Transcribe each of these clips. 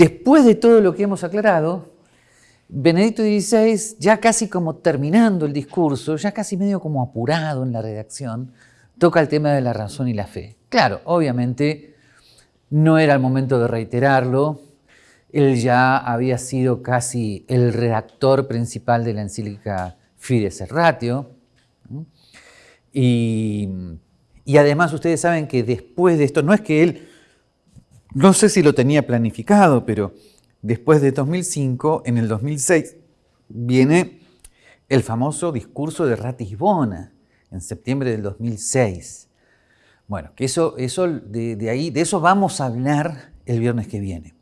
Después de todo lo que hemos aclarado, Benedicto XVI, ya casi como terminando el discurso, ya casi medio como apurado en la redacción, toca el tema de la razón y la fe. Claro, obviamente no era el momento de reiterarlo, él ya había sido casi el redactor principal de la encíclica Fides Ratio, y además ustedes saben que después de esto, no es que él, no sé si lo tenía planificado, pero después de 2005, en el 2006, viene el famoso discurso de Ratisbona, en septiembre del 2006. Bueno, que eso, eso de, ahí, de eso vamos a hablar el viernes que viene.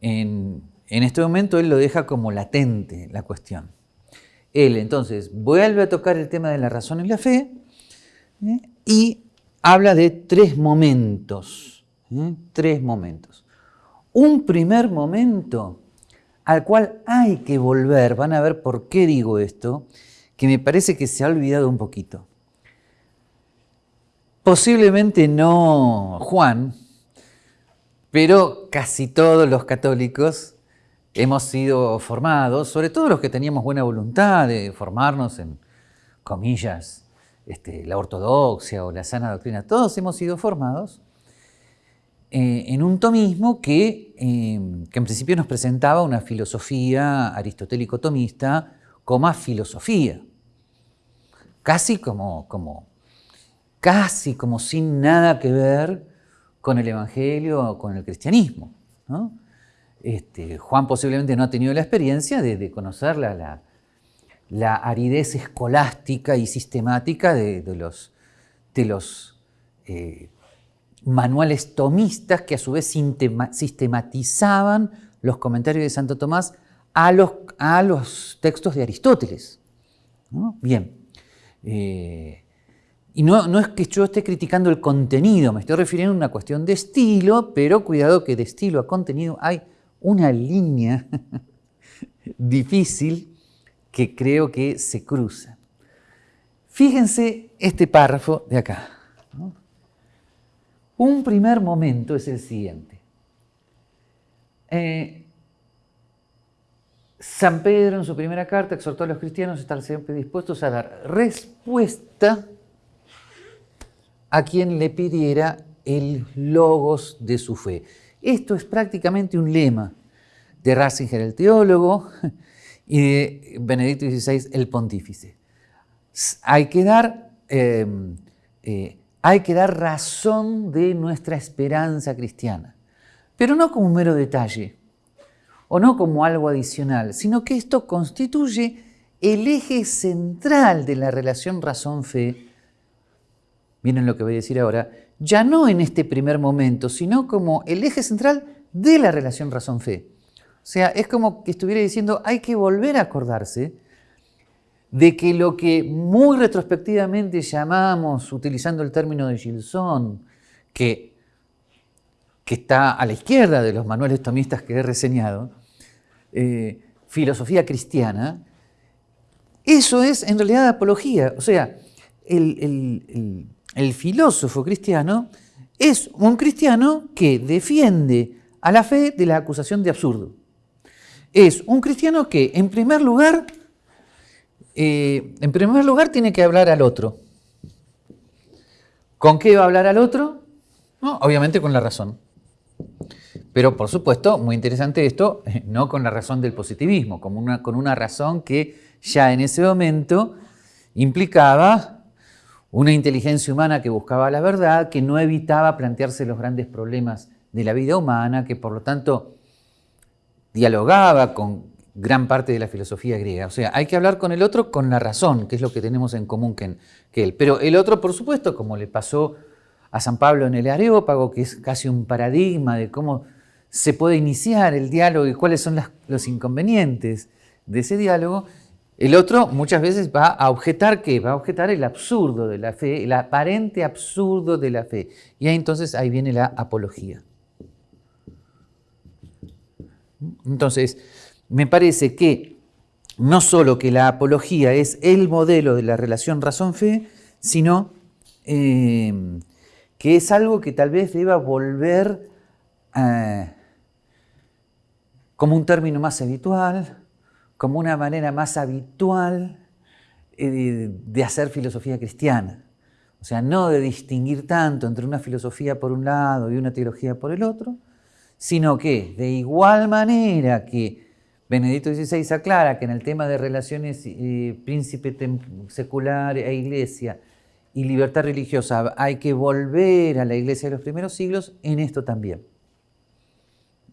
En, este momento él lo deja como latente la cuestión. Él entonces vuelve a tocar el tema de la razón y la fe ¿eh? y habla de tres momentos. ¿Eh? Tres momentos. Un primer momento al cual hay que volver, van a ver por qué digo esto, que me parece que se ha olvidado un poquito. Posiblemente no Juan, pero casi todos los católicos hemos sido formados, sobre todo los que teníamos buena voluntad de formarnos en, comillas, este, la ortodoxia o la sana doctrina, todos hemos sido formados eh, en un tomismo que, eh, que en principio nos presentaba una filosofía aristotélico-tomista como filosofía casi como, como, casi como sin nada que ver con el Evangelio o con el cristianismo. Este, Juan posiblemente no ha tenido la experiencia de, conocer la, la, aridez escolástica y sistemática de, los, de los eh, manuales tomistas que a su vez sistematizaban los comentarios de Santo Tomás a los, a los textos de Aristóteles. Bien, eh, y no, es que yo esté criticando el contenido, me estoy refiriendo a una cuestión de estilo, pero cuidado que de estilo a contenido hay una línea difícil que creo que se cruza. Fíjense este párrafo de acá. Un primer momento es el siguiente. Eh, San Pedro en su primera carta exhortó a los cristianos a estar siempre dispuestos a dar respuesta a quien le pidiera el logos de su fe. Esto es prácticamente un lema de Ratzinger, el teólogo, y de Benedicto XVI, el pontífice. Hay que dar, em, eh, hay que dar razón de nuestra esperanza cristiana, pero no como un mero detalle, o no como algo adicional, sino que esto constituye el eje central de la relación razón-fe. Miren lo que voy a decir ahora, ya no en este primer momento, sino como el eje central de la relación razón-fe. O sea, es como que estuviera diciendo, hay que volver a acordarse de que lo que muy retrospectivamente llamamos, utilizando el término de Gilson, que, que está a la izquierda de los manuales tomistas que he reseñado, eh, filosofía cristiana, eso es en realidad apología. O sea, el, filósofo cristiano es un cristiano que defiende a la fe de la acusación de absurdo. Es un cristiano que, en primer lugar, eh, en primer lugar tiene que hablar al otro. ¿Con qué va a hablar al otro? obviamente con la razón. Pero por supuesto, muy interesante esto, no con la razón del positivismo, con una razón que ya en ese momento implicaba una inteligencia humana que buscaba la verdad, que no evitaba plantearse los grandes problemas de la vida humana, que por lo tanto dialogaba con gran parte de la filosofía griega. O sea, hay que hablar con el otro con la razón, que es lo que tenemos en común que, él. Pero el otro, por supuesto, como le pasó a San Pablo en el Areópago, que es casi un paradigma de cómo se puede iniciar el diálogo y cuáles son los inconvenientes de ese diálogo, el otro muchas veces va a objetar qué? Va a objetar el absurdo de la fe, el aparente absurdo de la fe. Y ahí entonces ahí viene la apología. Entonces, me parece que no solo que la apología es el modelo de la relación razón-fe, sino eh, que es algo que tal vez deba volver a como un término más habitual, como una manera más habitual eh, de hacer filosofía cristiana. O sea, no de distinguir tanto entre una filosofía por un lado y una teología por el otro, sino que de igual manera que Benedicto XVI aclara que en el tema de relaciones eh, príncipe secular e iglesia y libertad religiosa hay que volver a la iglesia de los primeros siglos, en esto también.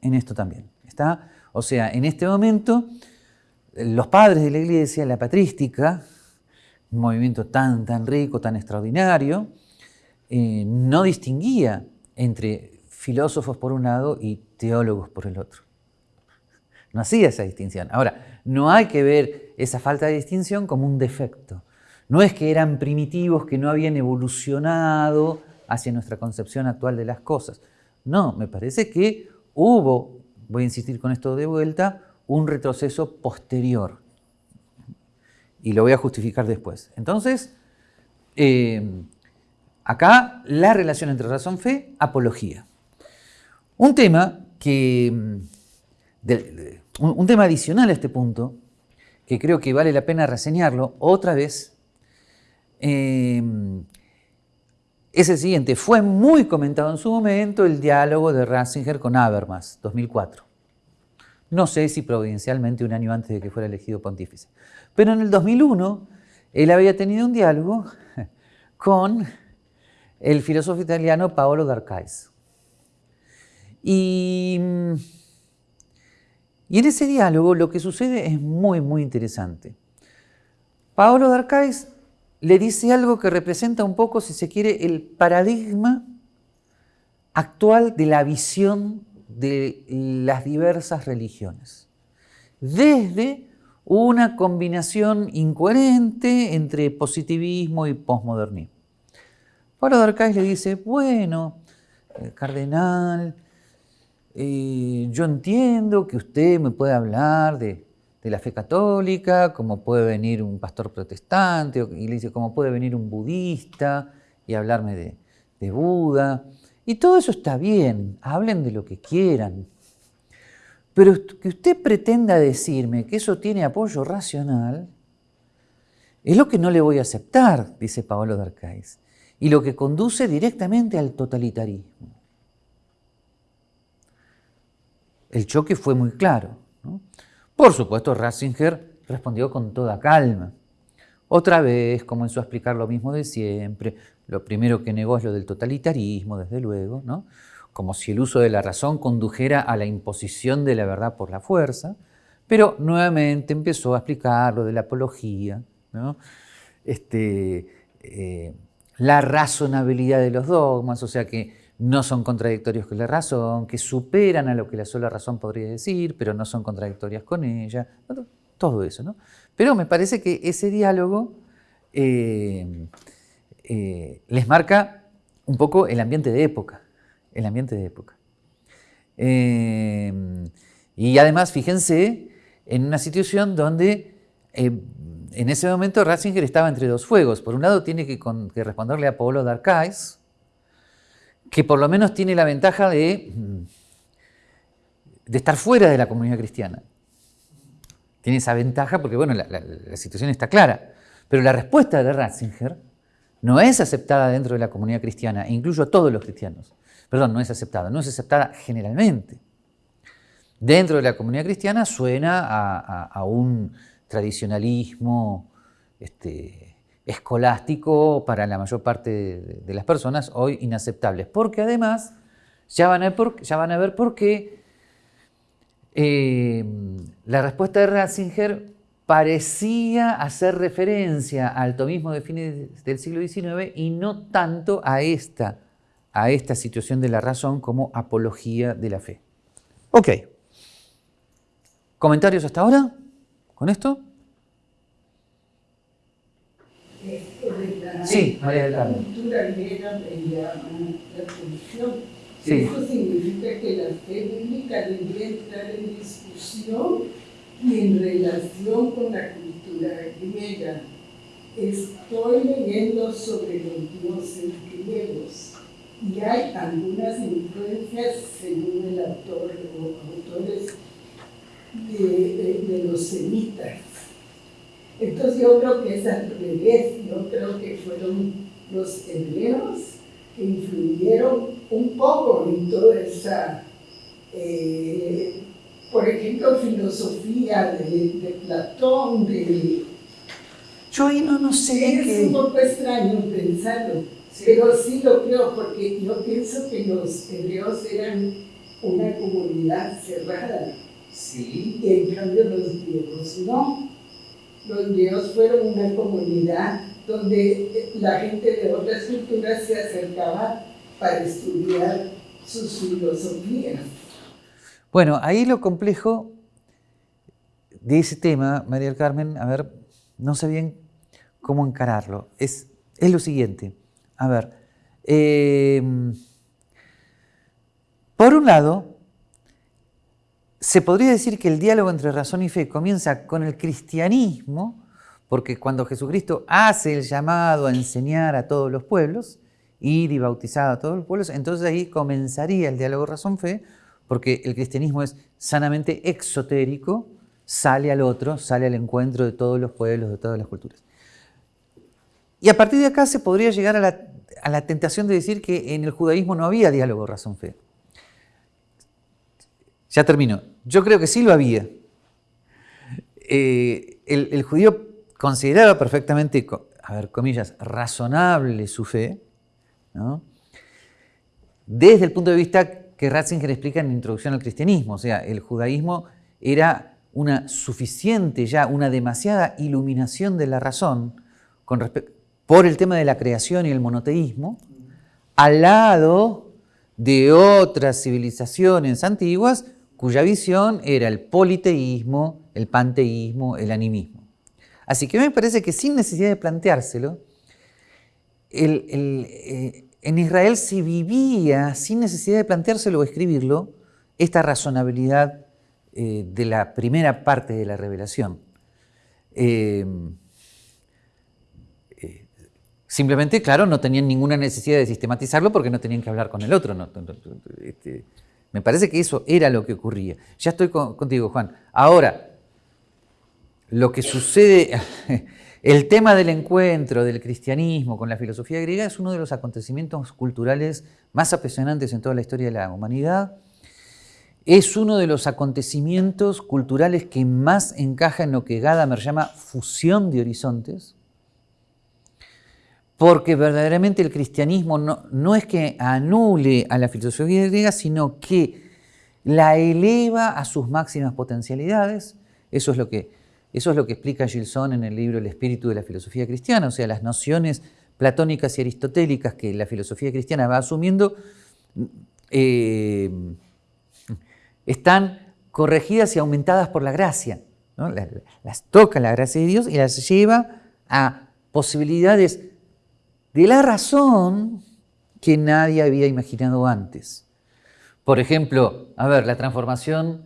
En esto también. ¿Está? O sea, en este momento, los padres de la iglesia, la patrística, un movimiento tan, tan rico, tan extraordinario, eh, no distinguía entre filósofos por un lado y teólogos por el otro. No hacía esa distinción. Ahora, no hay que ver esa falta de distinción como un defecto. No es que eran primitivos que no habían evolucionado hacia nuestra concepción actual de las cosas. No, me parece que hubo, voy a insistir con esto de vuelta, un retroceso posterior y lo voy a justificar después. Entonces, eh, acá la relación entre razón-fe, apología. Un tema que, un, tema adicional a este punto, que creo que vale la pena reseñarlo otra vez, eh, es el siguiente. Fue muy comentado en su momento el diálogo de Ratzinger con Habermas, 2004. No sé si providencialmente un año antes de que fuera elegido pontífice. Pero en el 2001 él había tenido un diálogo con el filósofo italiano Paolo Darcais. Y, y en ese diálogo lo que sucede es muy, muy interesante. Paolo Darcais le dice algo que representa un poco, si se quiere, el paradigma actual de la visión de las diversas religiones. Desde una combinación incoherente entre positivismo y posmodernismo. Pablo de le dice, bueno, eh, cardenal, yo entiendo que usted me puede hablar de, la fe católica, como puede venir un pastor protestante, y le como puede venir un budista y hablarme de, de Buda. Y todo eso está bien, hablen de lo que quieran, pero que usted pretenda decirme que eso tiene apoyo racional, es lo que no le voy a aceptar, dice Paolo Darcais, y lo que conduce directamente al totalitarismo. El choque fue muy claro. Por supuesto, Ratzinger respondió con toda calma. Otra vez comenzó a explicar lo mismo de siempre. Lo primero que negó es lo del totalitarismo, desde luego, ¿no? como si el uso de la razón condujera a la imposición de la verdad por la fuerza, pero nuevamente empezó a explicar lo de la apología, este, eh, la razonabilidad de los dogmas, o sea que no son contradictorios con la razón, que superan a lo que la sola razón podría decir, pero no son contradictorias con ella, todo eso. ¿no? Pero me parece que ese diálogo eh, eh, les marca un poco el ambiente de época el ambiente de época. Eh, y además, fíjense, en una situación donde en ese momento Ratzinger estaba entre dos fuegos. Por un lado tiene que, responderle a Paulo Darcais, que por lo menos tiene la ventaja de, mm, de estar fuera de la comunidad cristiana. Tiene esa ventaja porque, bueno, la, la situación está clara. Pero la respuesta de Ratzinger no es aceptada dentro de la comunidad cristiana, e incluyo a todos los cristianos perdón, no es aceptada, no es aceptada generalmente. Dentro de la comunidad cristiana suena a, un tradicionalismo este, escolástico para la mayor parte de, las personas, hoy inaceptables, porque además ya van a, ver por qué eh, la respuesta de Ratzinger parecía hacer referencia al tomismo de fines del siglo XIX y no tanto a esta a esta situación de la razón como apología de la fe. Ok. ¿Comentarios hasta ahora con esto? Sí, María del Carmen. Sí. Eso significa que la fe bíblica debería entrar en discusión y en relación con la cultura griega. Estoy leyendo sobre los dioses griegos y hay algunas influencias, según el autor o autores, de, los semitas. Entonces yo creo que es al revés, yo creo que fueron los hebreos que influyeron un poco en toda esa, eh, por ejemplo, filosofía de, Platón, de... Yo ahí no, no sé. Es un poco extraño pensarlo, pero sí lo creo, porque yo pienso que los hebreos eran una comunidad cerrada Sí. Y en cambio los griegos no. Los griegos fueron una comunidad donde la gente de otras culturas se acercaba para estudiar sus filosofías. Bueno, ahí lo complejo de ese tema, María del Carmen, a ver, no sé bien cómo encararlo. Es, es lo siguiente. A ver, eh, por un lado, se podría decir que el diálogo entre razón y fe comienza con el cristianismo, porque cuando Jesucristo hace el llamado a enseñar a todos los pueblos, ir y bautizar a todos los pueblos, entonces ahí comenzaría el diálogo razón-fe, porque el cristianismo es sanamente exotérico, sale al otro, sale al encuentro de todos los pueblos, de todas las culturas. Y a partir de acá se podría llegar a la, a la tentación de decir que en el judaísmo no había diálogo razón-fe. Ya termino. Yo creo que sí lo había. Eh, el, judío consideraba perfectamente, a ver, comillas, razonable su fe, desde el punto de vista que Ratzinger explica en la introducción al cristianismo. O sea, el judaísmo era una suficiente ya, una demasiada iluminación de la razón por el tema de la creación y el monoteísmo, al lado de otras civilizaciones antiguas cuya visión era el politeísmo, el panteísmo, el animismo. Así que me parece que sin necesidad de planteárselo, eh, en Israel se vivía, sin necesidad de planteárselo o escribirlo, esta razonabilidad eh, de la primera parte de la revelación. Eh, simplemente, claro, no tenían ninguna necesidad de sistematizarlo porque no tenían que hablar con el otro. Este, me parece que eso era lo que ocurría. Ya estoy contigo, Juan. Ahora, lo que sucede, el tema del encuentro del cristianismo con la filosofía griega es uno de los acontecimientos culturales más apasionantes en toda la historia de la humanidad. Es uno de los acontecimientos culturales que más encaja en lo que Gadamer llama fusión de horizontes porque verdaderamente el cristianismo no, es que anule a la filosofía griega, sino que la eleva a sus máximas potencialidades. Eso es lo que, eso es lo que explica Gilson en el libro El espíritu de la filosofía cristiana, o sea, las nociones platónicas y aristotélicas que la filosofía cristiana va asumiendo eh, están corregidas y aumentadas por la gracia. las toca la gracia de Dios y las lleva a posibilidades de la razón que nadie había imaginado antes. Por ejemplo, a ver, la transformación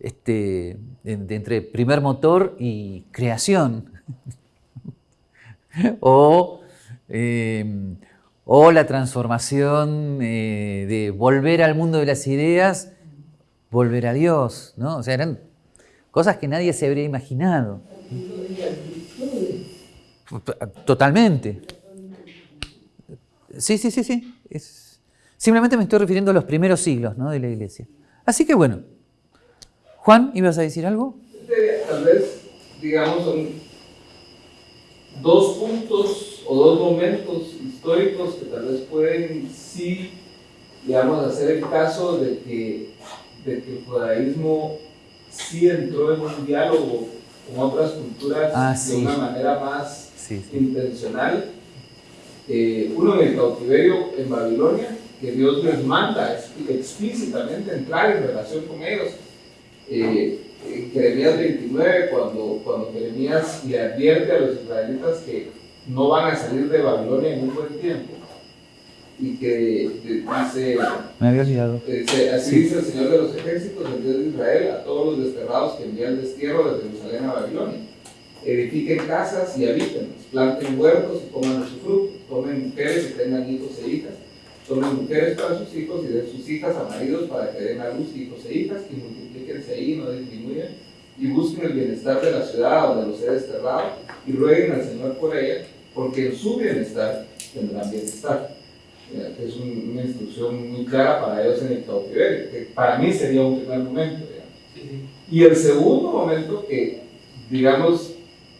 este, entre primer motor y creación. o, em, o, la transformación eh, de volver al mundo de las ideas, volver a Dios. ¿no? O sea, eran cosas que nadie se habría imaginado. Totalmente. Sí, sí, sí, sí. Simplemente me estoy refiriendo a los primeros siglos de la iglesia. Así que bueno. Juan, ¿ibas a decir algo? Tal vez, digamos, son dos puntos o dos momentos históricos que tal vez pueden sí, digamos, hacer el caso de que, de que el judaísmo sí entró en un diálogo con otras culturas ah, de una manera más intencional eh, uno en el cautiverio en Babilonia, que Dios les manda explícitamente entrar en relación con ellos. Eh, en Jeremías 29, cuando, cuando Jeremías le advierte a los israelitas que no van a salir de Babilonia en un buen tiempo, y que dice, me había olvidado. así dice el Señor de los ejércitos, el Dios de Israel, a todos los desterrados que envía el destierro de Jerusalén a Babilonia edifiquen casas y habiten, planten huertos y coman su fruto, tomen mujeres y tengan hijos e hijas, tomen mujeres para sus hijos y den sus hijas a maridos para que den a luz hijos e hijas y multipliquen ubíquense ahí, no disminuyan, y busquen el bienestar de la ciudad donde los he desterrado, y rueguen al Señor por ella, porque en su bienestar tendrán bienestar. Es una instrucción muy clara para ellos en el cautiverio, que para mí sería un primer momento. Y el segundo momento que, digamos,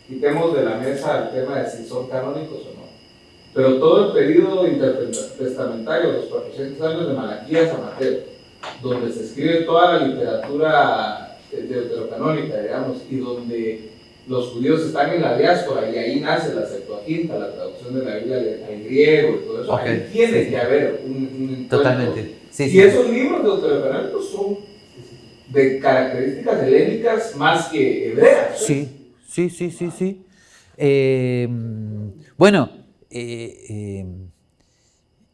quitemos de la mesa el tema de si son canónicos o no, pero todo el periodo intertestamentario, los 400 años de Malaquías a Mateo, donde se escribe toda la literatura deuterocanónica, digamos, y donde los judíos están en la diáspora y ahí nace la Septuaginta, la traducción de la Biblia al griego y todo eso. Ahí tiene que haber un, un Totalmente. Sí, y esos libros deuterocanónicos son de características helénicas más que hebreas. Sí, sí, sí, sí, sí. Eh, bueno, eh, eh,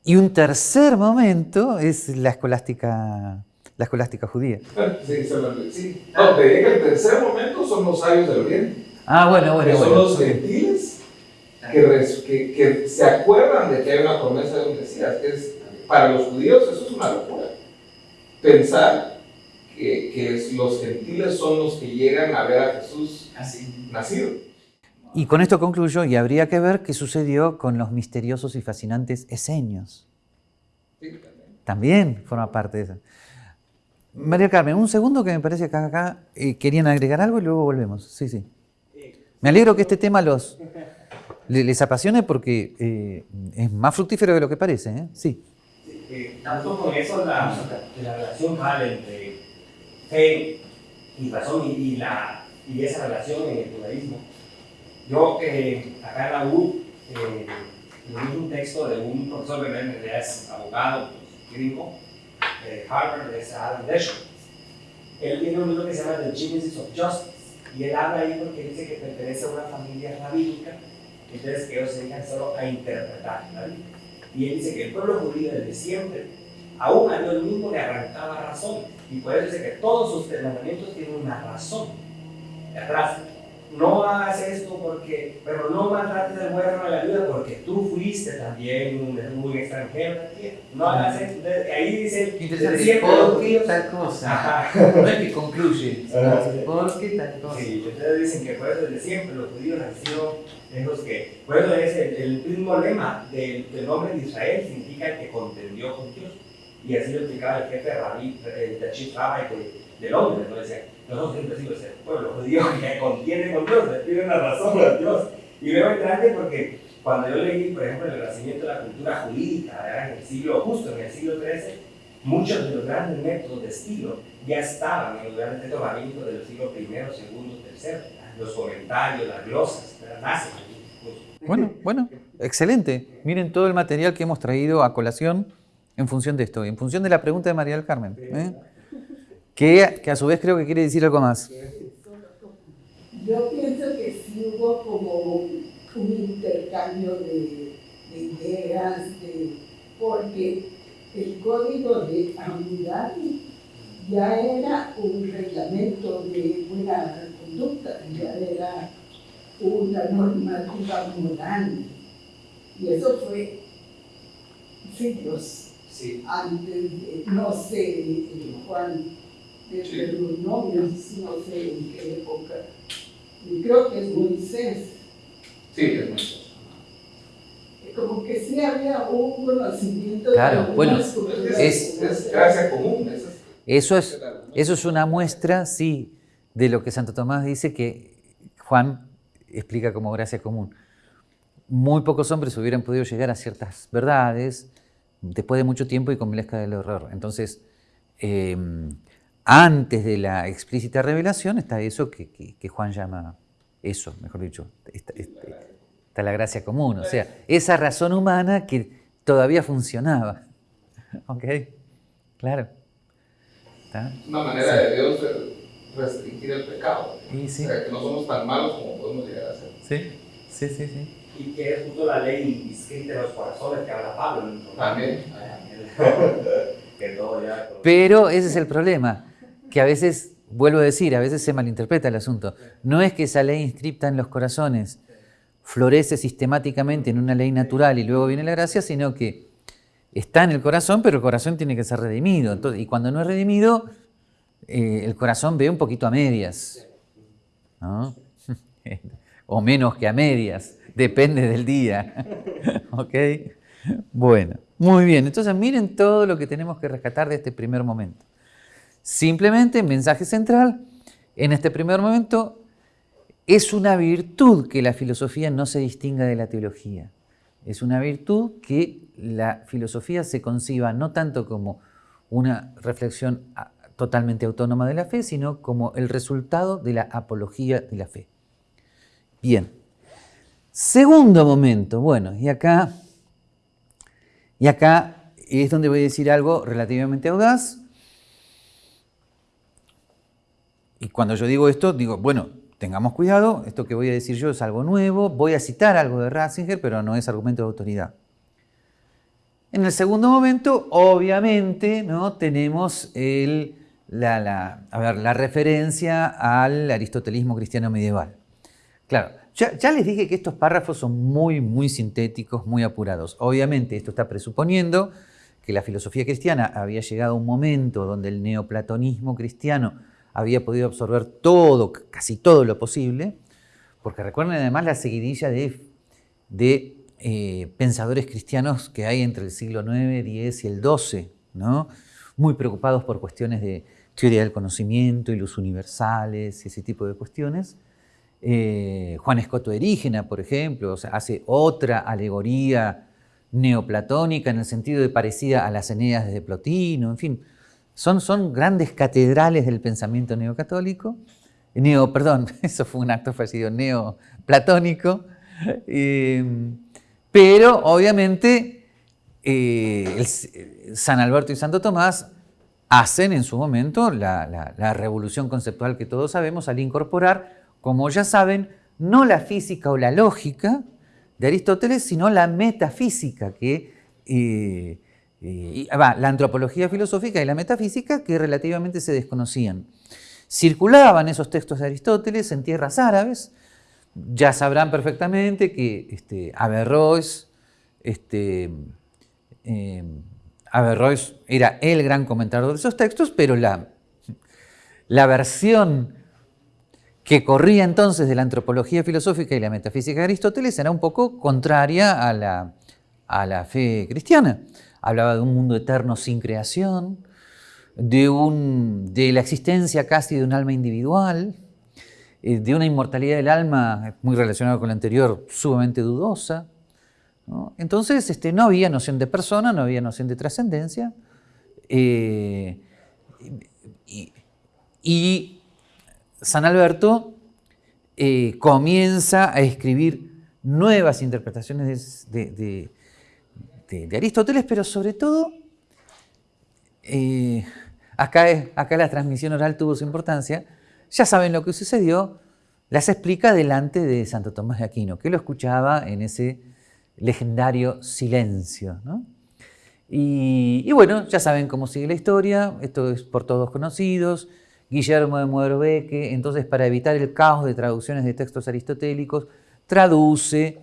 y un tercer momento es la escolástica, la escolástica judía. Sí, sí. No, te que el tercer momento son los sabios del Oriente. Ah, bueno, bueno. Que son los gentiles que, que, se acuerdan de que hay una promesa de un Mesías. Es, para los judíos eso es una locura. Pensar que, que los gentiles son los que llegan a ver a Jesús Así. Nacido. Y con esto concluyo, y habría que ver qué sucedió con los misteriosos y fascinantes eseños. Sí, también. forma parte de eso. María Carmen, un segundo que me parece que acá eh, querían agregar algo y luego volvemos. Sí, sí. Me alegro que este tema los, les, apasione porque eh, es más fructífero de lo que parece. ¿eh? Sí. tanto con eso la, la relación entre fe y razón y, la, y esa relación en el judaísmo yo eh, acá en la U eh, leí un texto de un profesor que en es abogado pues, gringo de Harvard, es Adam Deschel. Él tiene un libro que se llama The Genesis of Justice y él habla ahí porque dice que pertenece a una familia rabínica, entonces que ellos se dedican solo a interpretar la Biblia. Y él dice que el pueblo judío desde siempre, aún a Dios mismo le arrancaba razón. Y por eso dice que todos sus mandamientos tienen una razón. Atrás, no hagas esto porque, pero no maltrates al huérfano de la vida porque tú fuiste también un, un extranjero No hagas esto. ahí dice, Interesante, porque tal cosa. No es que concluye, porque tal cosa. Sí, ustedes dicen que por eso desde siempre los judíos han sido los que, por eso es el, mismo lema del, nombre de Israel, significa que contendió con Dios. Y así lo explicaba el jefe Rabí, el Chief Rabbi de, Londres, ¿no? Decía, nosotros siempre decimos, el pueblo judío que contiene con Dios, pide una razón a Dios. Y veo entrante porque cuando yo leí, por ejemplo, el nacimiento de la cultura jurídica, en el siglo, justo en el siglo XIII, muchos de los grandes métodos de estilo ya estaban en los grandes métodos rabínicos de los siglos I, II, III, los comentarios, las glosas, nacen. Bueno, bueno, excelente. Miren todo el material que hemos traído a colación en función de esto, en función de la pregunta de María del Carmen. ¿eh? Que, que a su vez creo que quiere decir algo más. Yo pienso que sí hubo como un intercambio de, ideas, porque el código de Hammurabi ya era un reglamento de buena conducta, ya era una normativa moral. Y eso fue siglos antes de, no sé, Juan de los novios, no sé en qué época. Y creo que es Moisés. Sí, es Moisés. Como que sí había un conocimiento claro, de bueno, es, es gracia común. Eso es, eso es una muestra, sí, de lo que Santo Tomás dice que Juan explica como gracia común. Muy pocos hombres hubieran podido llegar a ciertas verdades después de mucho tiempo y con milesca del error. Entonces, eh, antes de la explícita revelación está eso que, Juan llama, eso, mejor dicho, está, la gracia común, o sea, esa razón humana que todavía funcionaba. ¿Ok? Claro. Una manera de Dios restringir el pecado. O sea, que no somos tan malos como podemos llegar a ser. Sí, sí, sí, sí. Y que es justo la ley inscrita en los corazones que habla Pablo. También. Pero ese es el problema que a veces, vuelvo a decir, a veces se malinterpreta el asunto. No es que esa ley inscripta en los corazones florece sistemáticamente en una ley natural y luego viene la gracia, sino que está en el corazón, pero el corazón tiene que ser redimido. y cuando no es redimido, eh, el corazón ve un poquito a medias, ¿no? o menos que a medias, depende del día. ¿Ok? Bueno, muy bien. Entonces miren todo lo que tenemos que rescatar de este primer momento. Simplemente, mensaje central, en este primer momento es una virtud que la filosofía no se distinga de la teología. Es una virtud que la filosofía se conciba no tanto como una reflexión totalmente autónoma de la fe, sino como el resultado de la apología de la fe. Bien. Segundo momento, bueno, y acá, y acá es donde voy a decir algo relativamente audaz. Y cuando yo digo esto, digo, bueno, tengamos cuidado, esto que voy a decir yo es algo nuevo, voy a citar algo de Ratzinger, pero no es argumento de autoridad. En el segundo momento, obviamente, ¿no? tenemos el, la, la referencia al aristotelismo cristiano medieval. Claro, ya, les dije que estos párrafos son muy, muy sintéticos, muy apurados. Obviamente esto está presuponiendo que la filosofía cristiana había llegado a un momento donde el neoplatonismo cristiano había podido absorber todo, casi todo lo posible, porque recuerden además la seguidilla de, eh, pensadores cristianos que hay entre el siglo IX, X y el XII, ¿no? muy preocupados por cuestiones de teoría del conocimiento y los universales y ese tipo de cuestiones. Eh, Juan Escoto Erígena, por ejemplo, hace otra alegoría neoplatónica en el sentido de parecida a las Eneas de Plotino, en fin, son, son grandes catedrales del pensamiento neocatólico, neo, perdón, eso fue un acto fallido, neoplatónico, eh, pero obviamente eh, San Alberto y Santo Tomás hacen en su momento la revolución conceptual que todos sabemos al incorporar como ya saben, no la física o la lógica de Aristóteles, sino la metafísica, que, eh, eh, la antropología filosófica y la metafísica que relativamente se desconocían. Circulaban esos textos de Aristóteles en tierras árabes, ya sabrán perfectamente que este, Averroes, este, eh, Averroes era el gran comentador de esos textos, pero la, la versión que corría entonces de la antropología filosófica y la metafísica de Aristóteles era un poco contraria a la, a la fe cristiana. Hablaba de un mundo eterno sin creación, de, un, de la existencia casi de un alma individual, eh, de una inmortalidad del alma muy relacionada con la anterior, sumamente dudosa. Entonces este, no había noción de persona, no había noción de trascendencia. Eh, y San Alberto eh, comienza a escribir nuevas interpretaciones de, Aristóteles, pero sobre todo, eh, acá, acá la transmisión oral tuvo su importancia, ya saben lo que sucedió, las explica delante de Santo Tomás de Aquino, que lo escuchaba en ese legendario silencio. Y, y, bueno, ya saben cómo sigue la historia, esto es por todos conocidos, Guillermo de Moerbeke, entonces para evitar el caos de traducciones de textos aristotélicos, traduce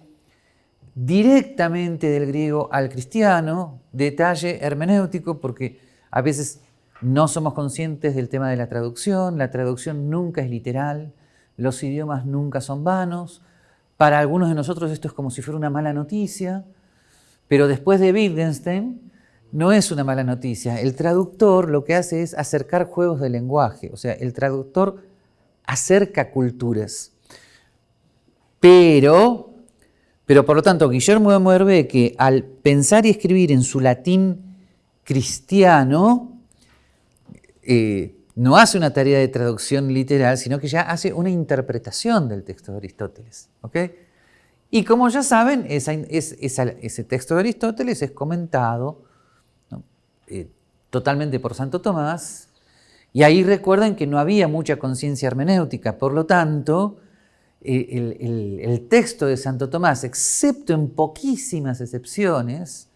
directamente del griego al cristiano, detalle hermenéutico, porque a veces no somos conscientes del tema de la traducción, la traducción nunca es literal, los idiomas nunca son vanos, para algunos de nosotros esto es como si fuera una mala noticia, pero después de Wittgenstein, no es una mala noticia. El traductor lo que hace es acercar juegos de lenguaje, o sea, el traductor acerca culturas. Pero, pero por lo tanto, Guillermo de Moerbeke, al pensar y escribir en su latín cristiano, eh, no hace una tarea de traducción literal, sino que ya hace una interpretación del texto de Aristóteles. Y como ya saben, ese texto de Aristóteles es comentado eh, totalmente por Santo Tomás, y ahí recuerden que no había mucha conciencia hermenéutica, por lo tanto, eh, el, texto de Santo Tomás, excepto en poquísimas excepciones,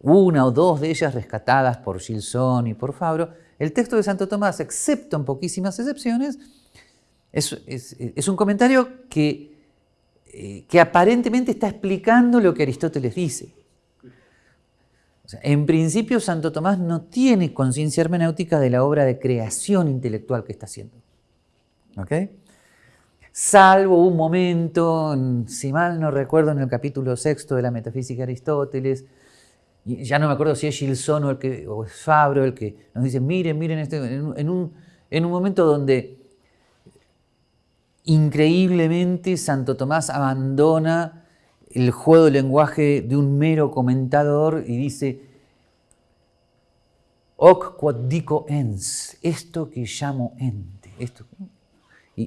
una o dos de ellas rescatadas por Gilson y por Fabro, el texto de Santo Tomás, excepto en poquísimas excepciones, es, un comentario que, eh, que aparentemente está explicando lo que Aristóteles dice. En principio, Santo Tomás no tiene conciencia hermenéutica de la obra de creación intelectual que está haciendo. ¿Ok? Salvo un momento, si mal no recuerdo, en el capítulo sexto de la Metafísica de Aristóteles, ya no me acuerdo si es Gilson o, el que, o es Fabro el que nos dice, miren, miren, este, en, un, en un momento donde increíblemente Santo Tomás abandona el juego de lenguaje de un mero comentador y dice, hoc quod dico ens, esto que llamo ente. Esto,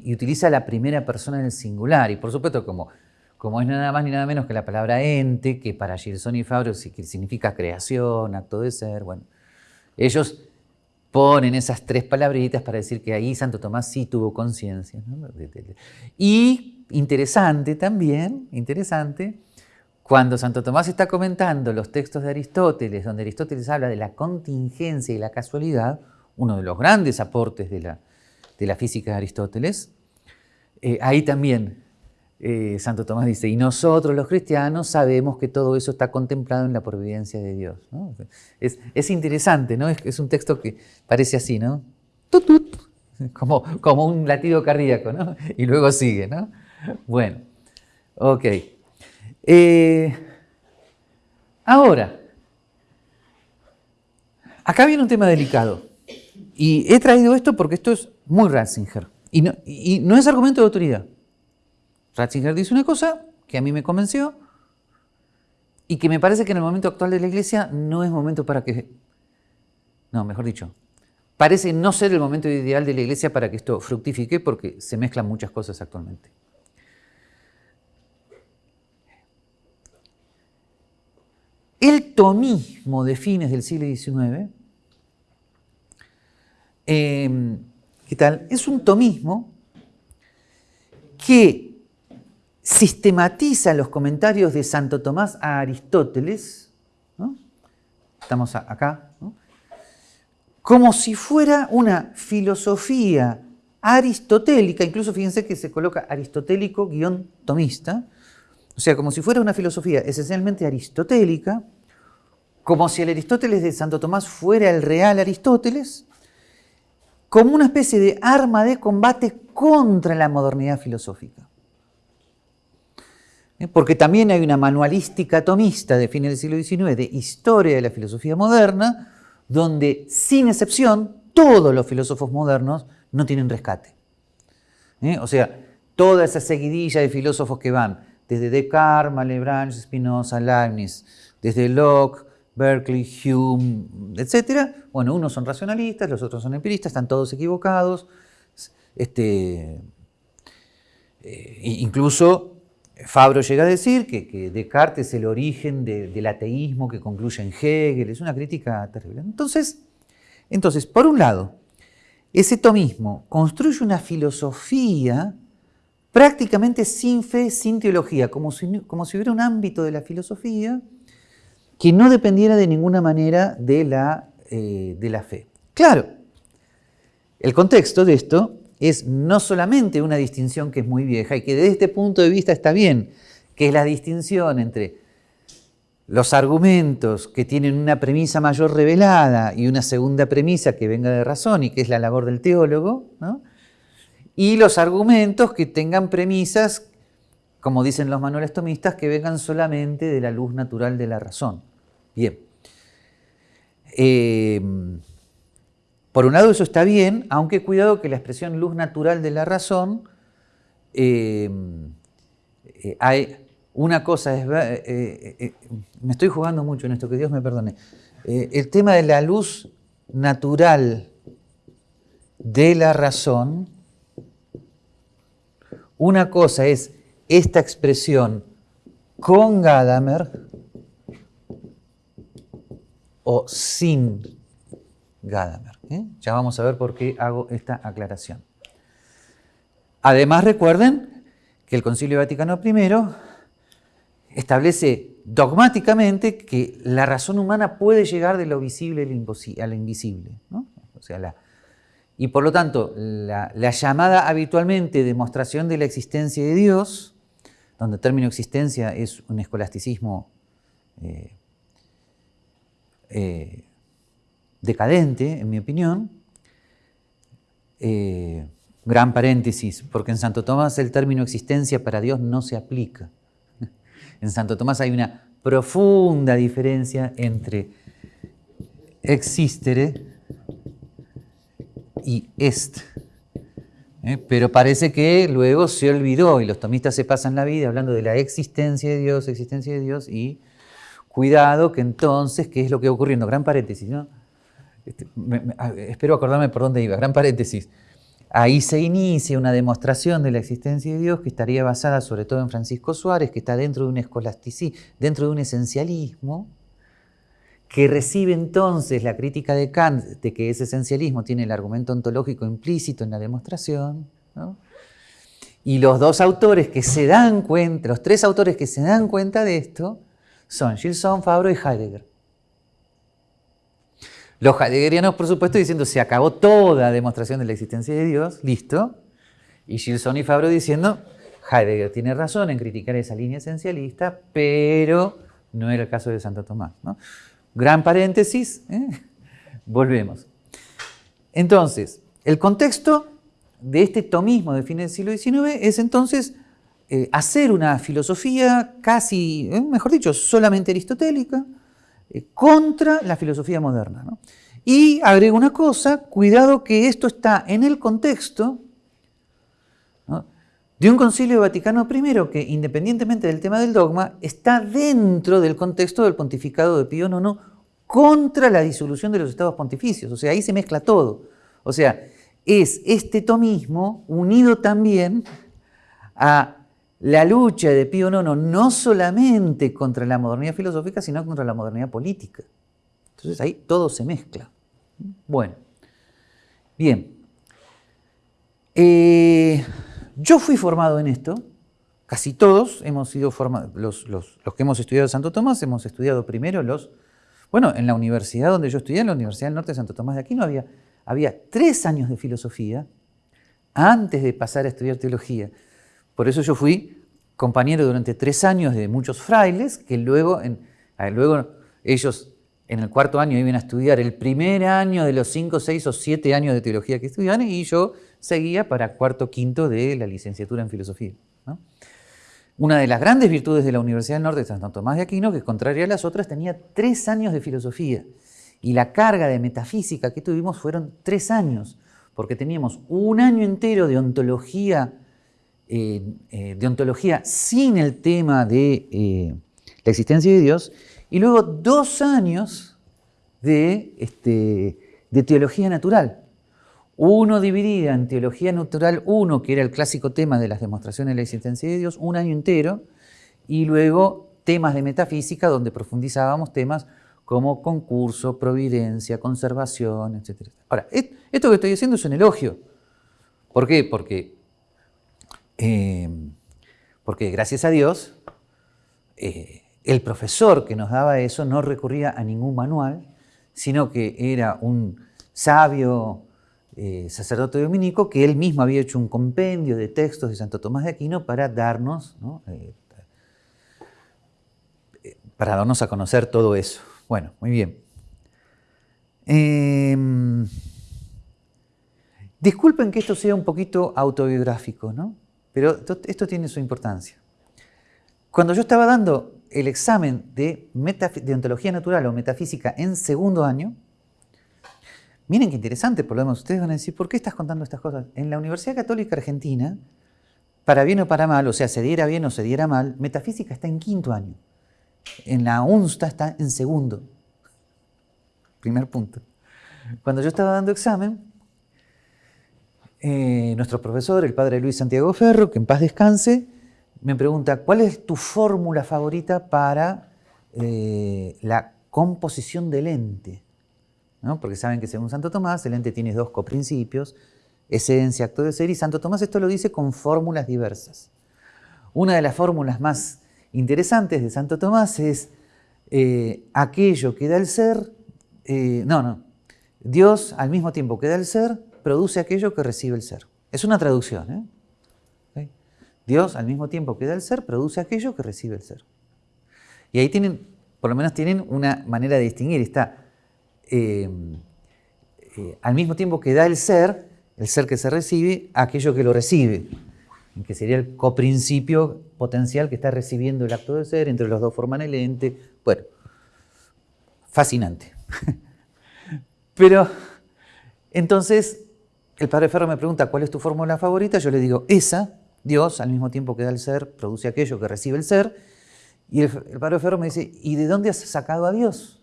y, utiliza la primera persona en el singular. Y por supuesto, como, como es nada más ni nada menos que la palabra ente, que para Gilson y Fabro significa creación, acto de ser, bueno, ellos ponen esas tres palabritas para decir que ahí Santo Tomás sí tuvo conciencia. Y interesante también, interesante, cuando Santo Tomás está comentando los textos de Aristóteles, donde Aristóteles habla de la contingencia y la casualidad, uno de los grandes aportes de la, de la física de Aristóteles, eh, ahí también eh, Santo Tomás dice, y nosotros los cristianos sabemos que todo eso está contemplado en la providencia de Dios. Es, interesante, ¿no? Es, un texto que parece así, ¿no? Como, como un latido cardíaco, ¿no? Y luego sigue, ¿no? Bueno, ok. Eh, ahora, acá viene un tema delicado. Y he traído esto porque esto es muy Ratzinger. Y no es argumento de autoridad. Ratzinger dice una cosa que a mí me convenció y que me parece que en el momento actual de la iglesia no es momento para que... No, mejor dicho, parece no ser el momento ideal de la iglesia para que esto fructifique porque se mezclan muchas cosas actualmente. El tomismo de fines del siglo XIX, ¿qué tal? Es un tomismo que sistematiza los comentarios de Santo Tomás a Aristóteles, estamos acá, como si fuera una filosofía aristotélica, incluso fíjense que se coloca aristotélico guion tomista, o sea, como si fuera una filosofía esencialmente aristotélica, como si el Aristóteles de Santo Tomás fuera el real Aristóteles, como una especie de arma de combate contra la modernidad filosófica. ¿eh? porque también hay una manualística tomista de fines del siglo XIX de historia de la filosofía moderna, donde sin excepción todos los filósofos modernos no tienen rescate. ¿eh? O sea, toda esa seguidilla de filósofos que van desde Descartes, Malebranche, Spinoza, Leibniz, desde Locke, Berkeley, Hume, etc. Bueno, unos son racionalistas, los otros son empiristas, están todos equivocados. Este, eh, incluso Fabro llega a decir que, Descartes es el origen del ateísmo que concluye en Hegel, es una crítica terrible. Entonces, entonces, por un lado, ese tomismo construye una filosofía prácticamente sin fe, sin teología, como si, como si hubiera un ámbito de la filosofía que no dependiera de ninguna manera de la, eh, de la fe. Claro, el contexto de esto es no solamente una distinción que es muy vieja y que desde este punto de vista está bien, que es la distinción entre los argumentos que tienen una premisa mayor revelada y una segunda premisa que venga de razón y que es la labor del teólogo, y los argumentos que tengan premisas, como dicen los manuales tomistas, que vengan solamente de la luz natural de la razón. Bien. Eh, por un lado eso está bien, aunque cuidado que la expresión luz natural de la razón, eh, eh, hay una cosa, es, me estoy jugando mucho en esto, que Dios me perdone, el tema de la luz natural de la razón, una cosa es esta expresión con Gadamer o sin Gadamer. ¿eh? Ya vamos a ver por qué hago esta aclaración. Además, recuerden que el Concilio Vaticano I establece dogmáticamente que la razón humana puede llegar de lo visible a lo invisible. O sea, y por lo tanto, la, llamada habitualmente demostración de la existencia de Dios, donde el término existencia es un escolasticismo eh, eh, decadente, en mi opinión. Eh, gran paréntesis, porque en Santo Tomás el término existencia para Dios no se aplica. En Santo Tomás hay una profunda diferencia entre existere y est. ¿eh? Pero parece que luego se olvidó y los tomistas se pasan la vida hablando de la existencia de Dios, existencia de Dios y cuidado que entonces, ¿qué es lo que va ocurriendo? Gran paréntesis, ¿no? Este, espero acordarme por dónde iba, gran paréntesis. Ahí se inicia una demostración de la existencia de Dios que estaría basada sobre todo en Francisco Suárez, que está dentro de un escolasticismo, dentro de un esencialismo, que recibe entonces la crítica de Kant de que ese esencialismo tiene el argumento ontológico implícito en la demostración, y los dos autores que se dan cuenta, los tres autores que se dan cuenta de esto, son Gilson, Fabro y Heidegger. Los heideggerianos, por supuesto, diciendo se acabó toda demostración de la existencia de Dios, listo. Y Gilson y Fabro diciendo Heidegger tiene razón en criticar esa línea esencialista, pero no era el caso de Santo Tomás. Gran paréntesis, ¿eh? volvemos. Entonces, el contexto de este tomismo de fines del siglo XIX es entonces eh, hacer una filosofía casi, ¿eh? mejor dicho, solamente aristotélica, contra la filosofía moderna. Y agrego una cosa, cuidado que esto está en el contexto de un concilio Vaticano I que, independientemente del tema del dogma, está dentro del contexto del pontificado de Pío IX contra la disolución de los estados pontificios. O sea, ahí se mezcla todo. O sea, es este tomismo unido también a la lucha de Pío IX no solamente contra la modernidad filosófica, sino contra la modernidad política. Entonces ahí todo se mezcla. Bueno, bien. Eh, yo fui formado en esto, casi todos hemos sido formados, los, que hemos estudiado Santo Tomás, hemos estudiado primero los, bueno, en la universidad donde yo estudié, en la Universidad del Norte de Santo Tomás de Aquino, había, había tres años de filosofía antes de pasar a estudiar teología. Por eso yo fui compañero durante tres años de muchos frailes, que luego, ellos en el cuarto año iban a estudiar el primer año de los cinco, seis o siete años de teología que estudiaban y yo seguía para cuarto, quinto de la licenciatura en filosofía. Una de las grandes virtudes de la Universidad del Norte de Santo Tomás de Aquino, que contraria a las otras, tenía tres años de filosofía. Y la carga de metafísica que tuvimos fueron tres años, porque teníamos un año entero de ontología, eh, eh, de ontología sin el tema de eh, la existencia de Dios, y luego dos años de, este, de teología natural. Uno dividida en teología natural 1, que era el clásico tema de las demostraciones de la existencia de Dios, un año entero, y luego temas de metafísica donde profundizábamos temas como concurso, providencia, conservación, etc. Ahora, esto que estoy diciendo es un elogio. ¿Por qué? Porque, eh, porque gracias a Dios, eh, el profesor que nos daba eso no recurría a ningún manual, sino que era un sabio eh, sacerdote dominico que él mismo había hecho un compendio de textos de Santo Tomás de Aquino para darnos, eh, para darnos a conocer todo eso. Bueno, muy bien. Em, disculpen que esto sea un poquito autobiográfico, ¿no? Pero esto tiene su importancia. Cuando yo estaba dando el examen de, de ontología natural o metafísica en segundo año, Miren qué interesante, por lo menos ustedes van a decir, ¿por qué estás contando estas cosas? En la Universidad Católica Argentina, para bien o para mal, o sea, se diera bien o se diera mal, metafísica está en quinto año. En la UNSTA está en segundo. Primer punto. Cuando yo estaba dando examen, eh, nuestro profesor, el padre Luis Santiago Ferro, que en paz descanse, me pregunta, ¿cuál es tu fórmula favorita para eh, la composición del ente? porque saben que según Santo Tomás el ente tiene dos coprincipios, esencia, acto de ser, y Santo Tomás esto lo dice con fórmulas diversas. Una de las fórmulas más interesantes de Santo Tomás es eh, aquello que da el ser, no, no, Dios al mismo tiempo que da el ser, produce aquello que recibe el ser. Es una traducción. ¿eh? Dios al mismo tiempo que da el ser, produce aquello que recibe el ser. Y ahí tienen, por lo menos tienen una manera de distinguir. Está eh, eh, al mismo tiempo que da el ser, el ser que se recibe, aquello que lo recibe, que sería el coprincipio potencial que está recibiendo el acto de ser, entre los dos forman el ente. Bueno, fascinante. Pero entonces el padre Ferro me pregunta, ¿cuál es tu fórmula favorita? Yo le digo, esa, Dios, al mismo tiempo que da el ser, produce aquello que recibe el ser. Y el, padre Ferro me dice, ¿y de dónde has sacado a Dios?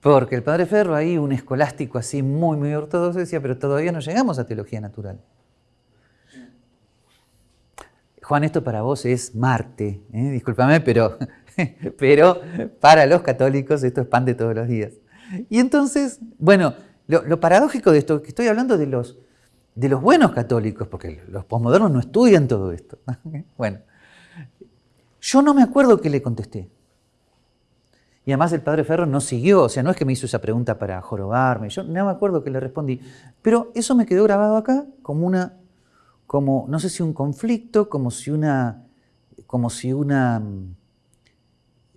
Porque el padre Ferro, ahí un escolástico así muy, muy ortodoxo, decía, pero todavía no llegamos a teología natural. Juan, esto para vos es Marte, ¿eh? discúlpame, pero, pero para los católicos esto es pan de todos los días. Y entonces, bueno, lo, paradójico de esto, que estoy hablando de los, de los buenos católicos, porque los posmodernos no estudian todo esto. bueno, yo no me acuerdo que le contesté. Y además el padre Ferro no siguió, o sea, no es que me hizo esa pregunta para jorobarme, yo no me acuerdo que le respondí. Pero eso me quedó grabado acá como una, como, no sé si un conflicto, como si una, como si una,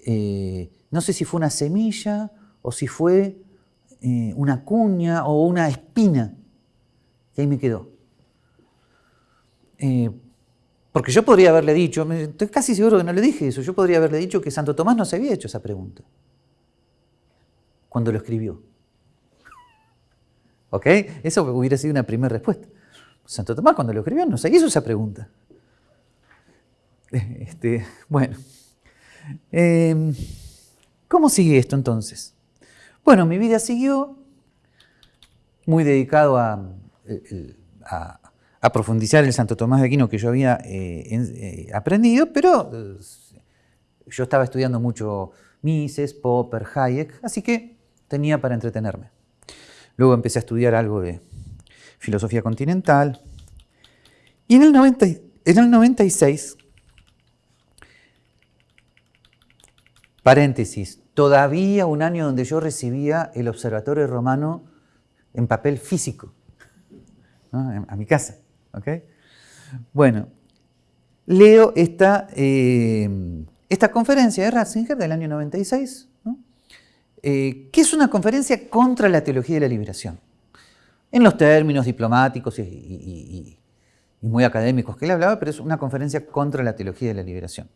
eh, no sé si fue una semilla o si fue eh, una cuña o una espina. Y ahí me quedó. Eh, porque yo podría haberle dicho, estoy casi seguro que no le dije eso, yo podría haberle dicho que Santo Tomás no se había hecho esa pregunta cuando lo escribió. ¿Ok? Eso hubiera sido una primera respuesta. Santo Tomás cuando lo escribió no se hizo esa pregunta. Este, bueno, em, ¿cómo sigue esto entonces? Bueno, mi vida siguió muy dedicado a, profundizar el Santo Tomás de Aquino que yo había eh, eh, aprendido, pero eh, yo estaba estudiando mucho Mises, Popper, Hayek, así que tenía para entretenerme. Luego empecé a estudiar algo de filosofía continental. Y en el, en el 96, paréntesis, todavía un año donde yo recibía el Observatorio Romano en papel físico, a mi casa. Bueno, leo esta, eh, esta conferencia de Ratzinger del año 96, eh, que es una conferencia contra la teología de la liberación, en los términos diplomáticos y, muy académicos que él hablaba, pero es una conferencia contra la teología de la liberación.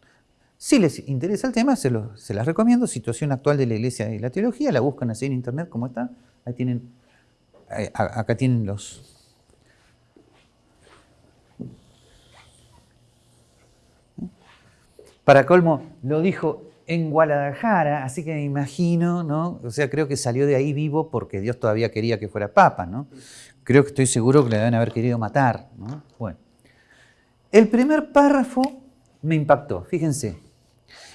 Si les interesa el tema, se, las recomiendo. Situación actual de la Iglesia y la teología, la buscan así en internet como está. Ahí tienen, acá tienen los... Para colmo, lo dijo en Guadalajara, así que me imagino, ¿no? O sea, creo que salió de ahí vivo porque Dios todavía quería que fuera papa, ¿no? Creo que estoy seguro que le deben haber querido matar, ¿no? Bueno. El primer párrafo me impactó, fíjense.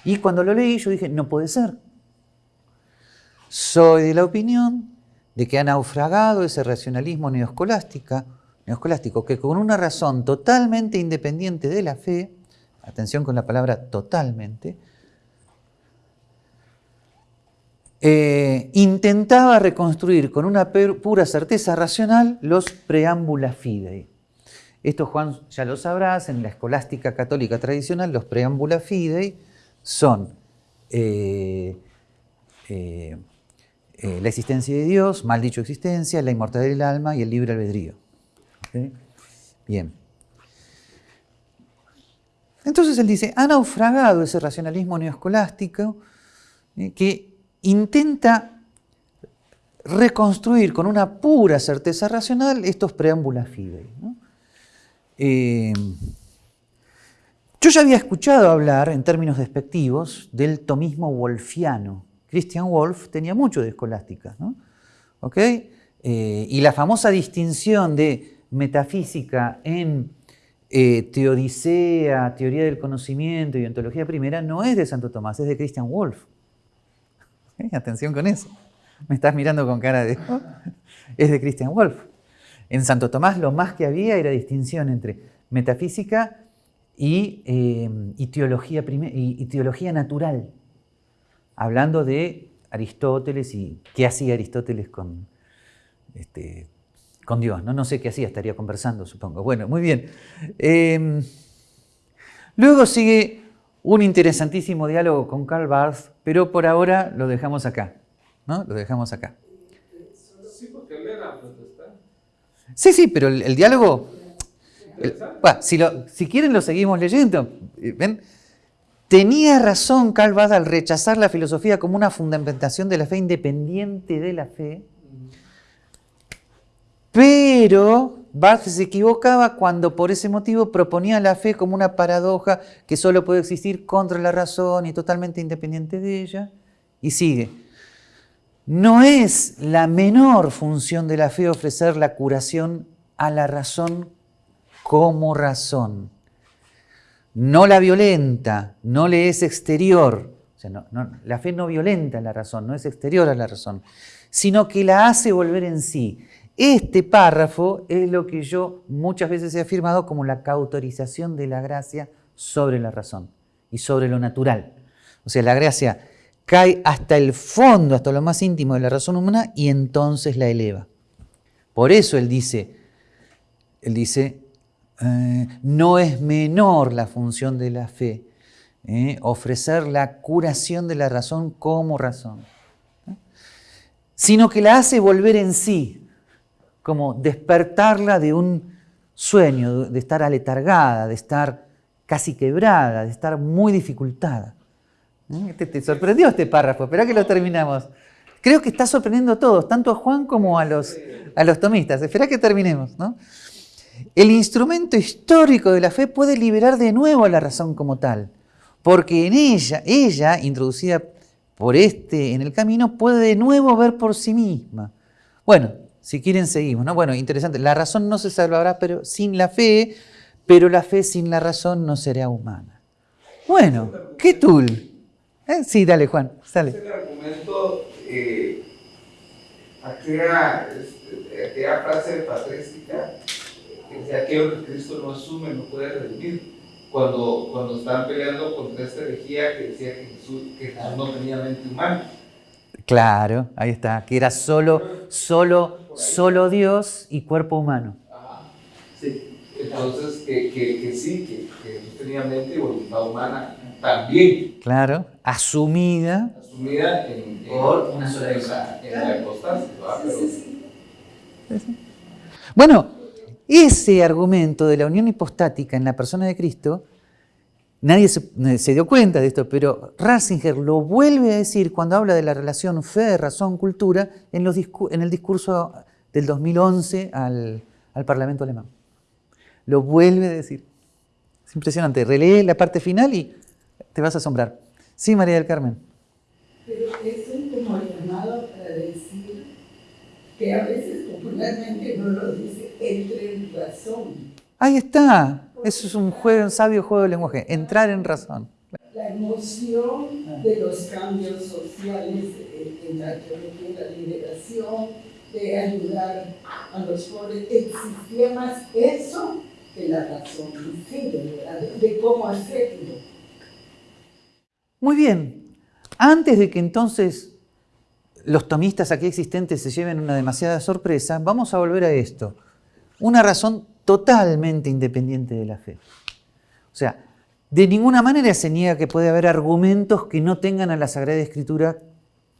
Y cuando lo leí yo dije, no puede ser. Soy de la opinión de que ha naufragado ese racionalismo neoscolástico que con una razón totalmente independiente de la fe, atención con la palabra totalmente, eh, intentaba reconstruir con una pura certeza racional los preámbula fidei. Esto Juan ya lo sabrás, en la escolástica católica tradicional los preámbula fidei son eh, eh, eh, la existencia de Dios, mal dicho existencia, la inmortalidad del alma y el libre albedrío. Bien. Entonces él dice, ha naufragado ese racionalismo neoscolástico que intenta reconstruir con una pura certeza racional estos preámbulos fidei. Yo ya había escuchado hablar, en términos despectivos, del tomismo wolfiano. Christian Wolff tenía mucho de escolástica. ¿no? Eh, y la famosa distinción de metafísica en eh, teodicea, teoría del conocimiento y ontología primera no es de Santo Tomás, es de Christian Wolff. Atención con eso. Me estás mirando con cara de... es de Christian Wolff. En Santo Tomás lo más que había era distinción entre metafísica Em, y, teología y, teología natural, hablando de Aristóteles y qué hacía Aristóteles con, este, con Dios. ¿no? no sé qué hacía, estaría conversando, supongo. Bueno, muy bien. Em, luego sigue un interesantísimo diálogo con Karl Barth, pero por ahora lo dejamos acá. ¿no? Lo dejamos acá. Sí, porque él era protestante. Sí, sí, pero el, el diálogo... si, quieren lo seguimos leyendo. Eh. Tenía razón Barth al rechazar la filosofía como una fundamentación de la fe independiente de la fe, pero Barth se equivocaba cuando por ese motivo proponía la fe como una paradoja que solo puede existir contra la razón y totalmente independiente de ella. Y sigue. No es la menor función de la fe ofrecer la curación a la razón como razón. No la violenta, no le es exterior. La fe no violenta la razón, no es exterior a la razón, sino que la hace volver en sí. Este párrafo es lo que yo muchas veces he afirmado como la cautorización de la gracia sobre la razón y sobre lo natural. O sea, la gracia cae hasta el fondo, hasta lo más íntimo de la razón humana y entonces la eleva. Por eso él dice, él dice, eh, no es menor la función de la fe, eh, ofrecer la curación de la razón como razón, sino que la hace volver en sí, como despertarla de un sueño, de estar aletargada, de estar casi quebrada, de estar muy dificultada. Te, te sorprendió este párrafo, espera que lo terminamos. Creo que está sorprendiendo a todos, tanto a Juan como a los, a los tomistas. Espera que terminemos. ¿no? El instrumento histórico de la fe puede liberar de nuevo a la razón como tal, porque en ella, ella, introducida por este en el camino, puede de nuevo ver por sí misma. Bueno, si quieren seguimos, ¿no? Bueno, interesante. La razón no se salvará pero sin la fe, pero la fe sin la razón no será humana. Bueno, ¿qué tool? ¿Eh? Sí, dale, Juan, sale. Ese argumento, eh, aquella, este, frase patrística, que decía, aquello que Cristo no asume no puede redimir. Cuando, cuando estaban peleando contra esta herejía que decía que Jesús, que Jesús no tenía mente humana. Claro, ahí está, que era solo, solo, solo Dios y cuerpo humano. Ajá. Sí. Entonces, que, que, que sí, que, que Jesús tenía mente y voluntad humana también, Claro, asumida. asumida en, en, Por una sola en la, en la hipostasis, ¿verdad? Pero, Bueno, ese argumento de la unión hipostática en la persona de Cristo, nadie se, se dio cuenta de esto, pero Ratzinger lo vuelve a decir cuando habla de la relación fe, razón, cultura en, el discurso del 2011 al, Parlamento alemán. Lo vuelve a decir. Es impresionante. Relee la parte final y te vas a asombrar. Sí, María del Carmen. Pero es un como llamado para decir que a veces popularmente no lo dice, entre en razón. Ahí está. Eso es un, juego, un sabio juego de lenguaje. Entrar en razón. La emoción de los cambios sociales en, la teología de la liberación, de ayudar a los pobres, existía más eso que la razón de cómo hacerlo. Muy bien. Antes de que entonces los tomistas aquí existentes se lleven una demasiada sorpresa, vamos a volver a esto. Una razón totalmente independiente de la fe. O sea, de ninguna manera se niega que puede haber argumentos que no tengan a la Sagrada Escritura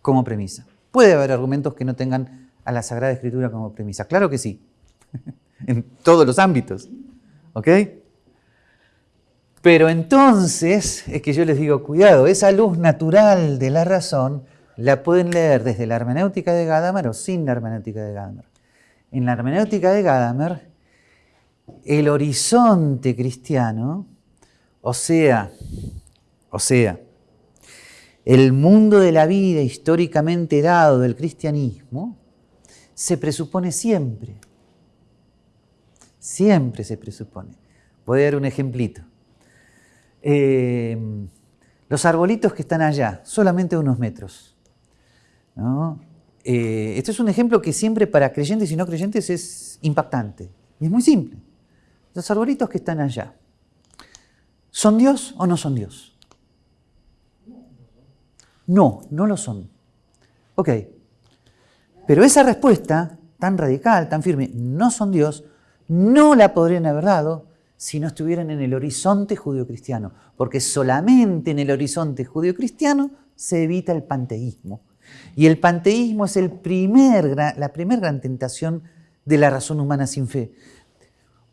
como premisa. Puede haber argumentos que no tengan a la Sagrada Escritura como premisa. Claro que sí. en todos los ámbitos. ¿Ok? Pero entonces es que yo les digo, cuidado, esa luz natural de la razón la pueden leer desde la hermenéutica de Gadamer o sin la hermenéutica de Gadamer. En la hermenéutica de Gadamer, el horizonte cristiano, o sea, o sea, el mundo de la vida históricamente dado del cristianismo, se presupone siempre. Siempre se presupone. Voy a dar un ejemplito. Eh, los arbolitos que están allá, solamente unos metros. ¿no? Eh, este es un ejemplo que siempre para creyentes y no creyentes es impactante. Y es muy simple. Los arbolitos que están allá, ¿son Dios o no son Dios? No, no lo son. Ok. Pero esa respuesta tan radical, tan firme, no son Dios, no la podrían haber dado si no estuvieran en el horizonte judio-cristiano, porque solamente en el horizonte judio-cristiano se evita el panteísmo. Y el panteísmo es la primera gran tentación de la razón humana sin fe.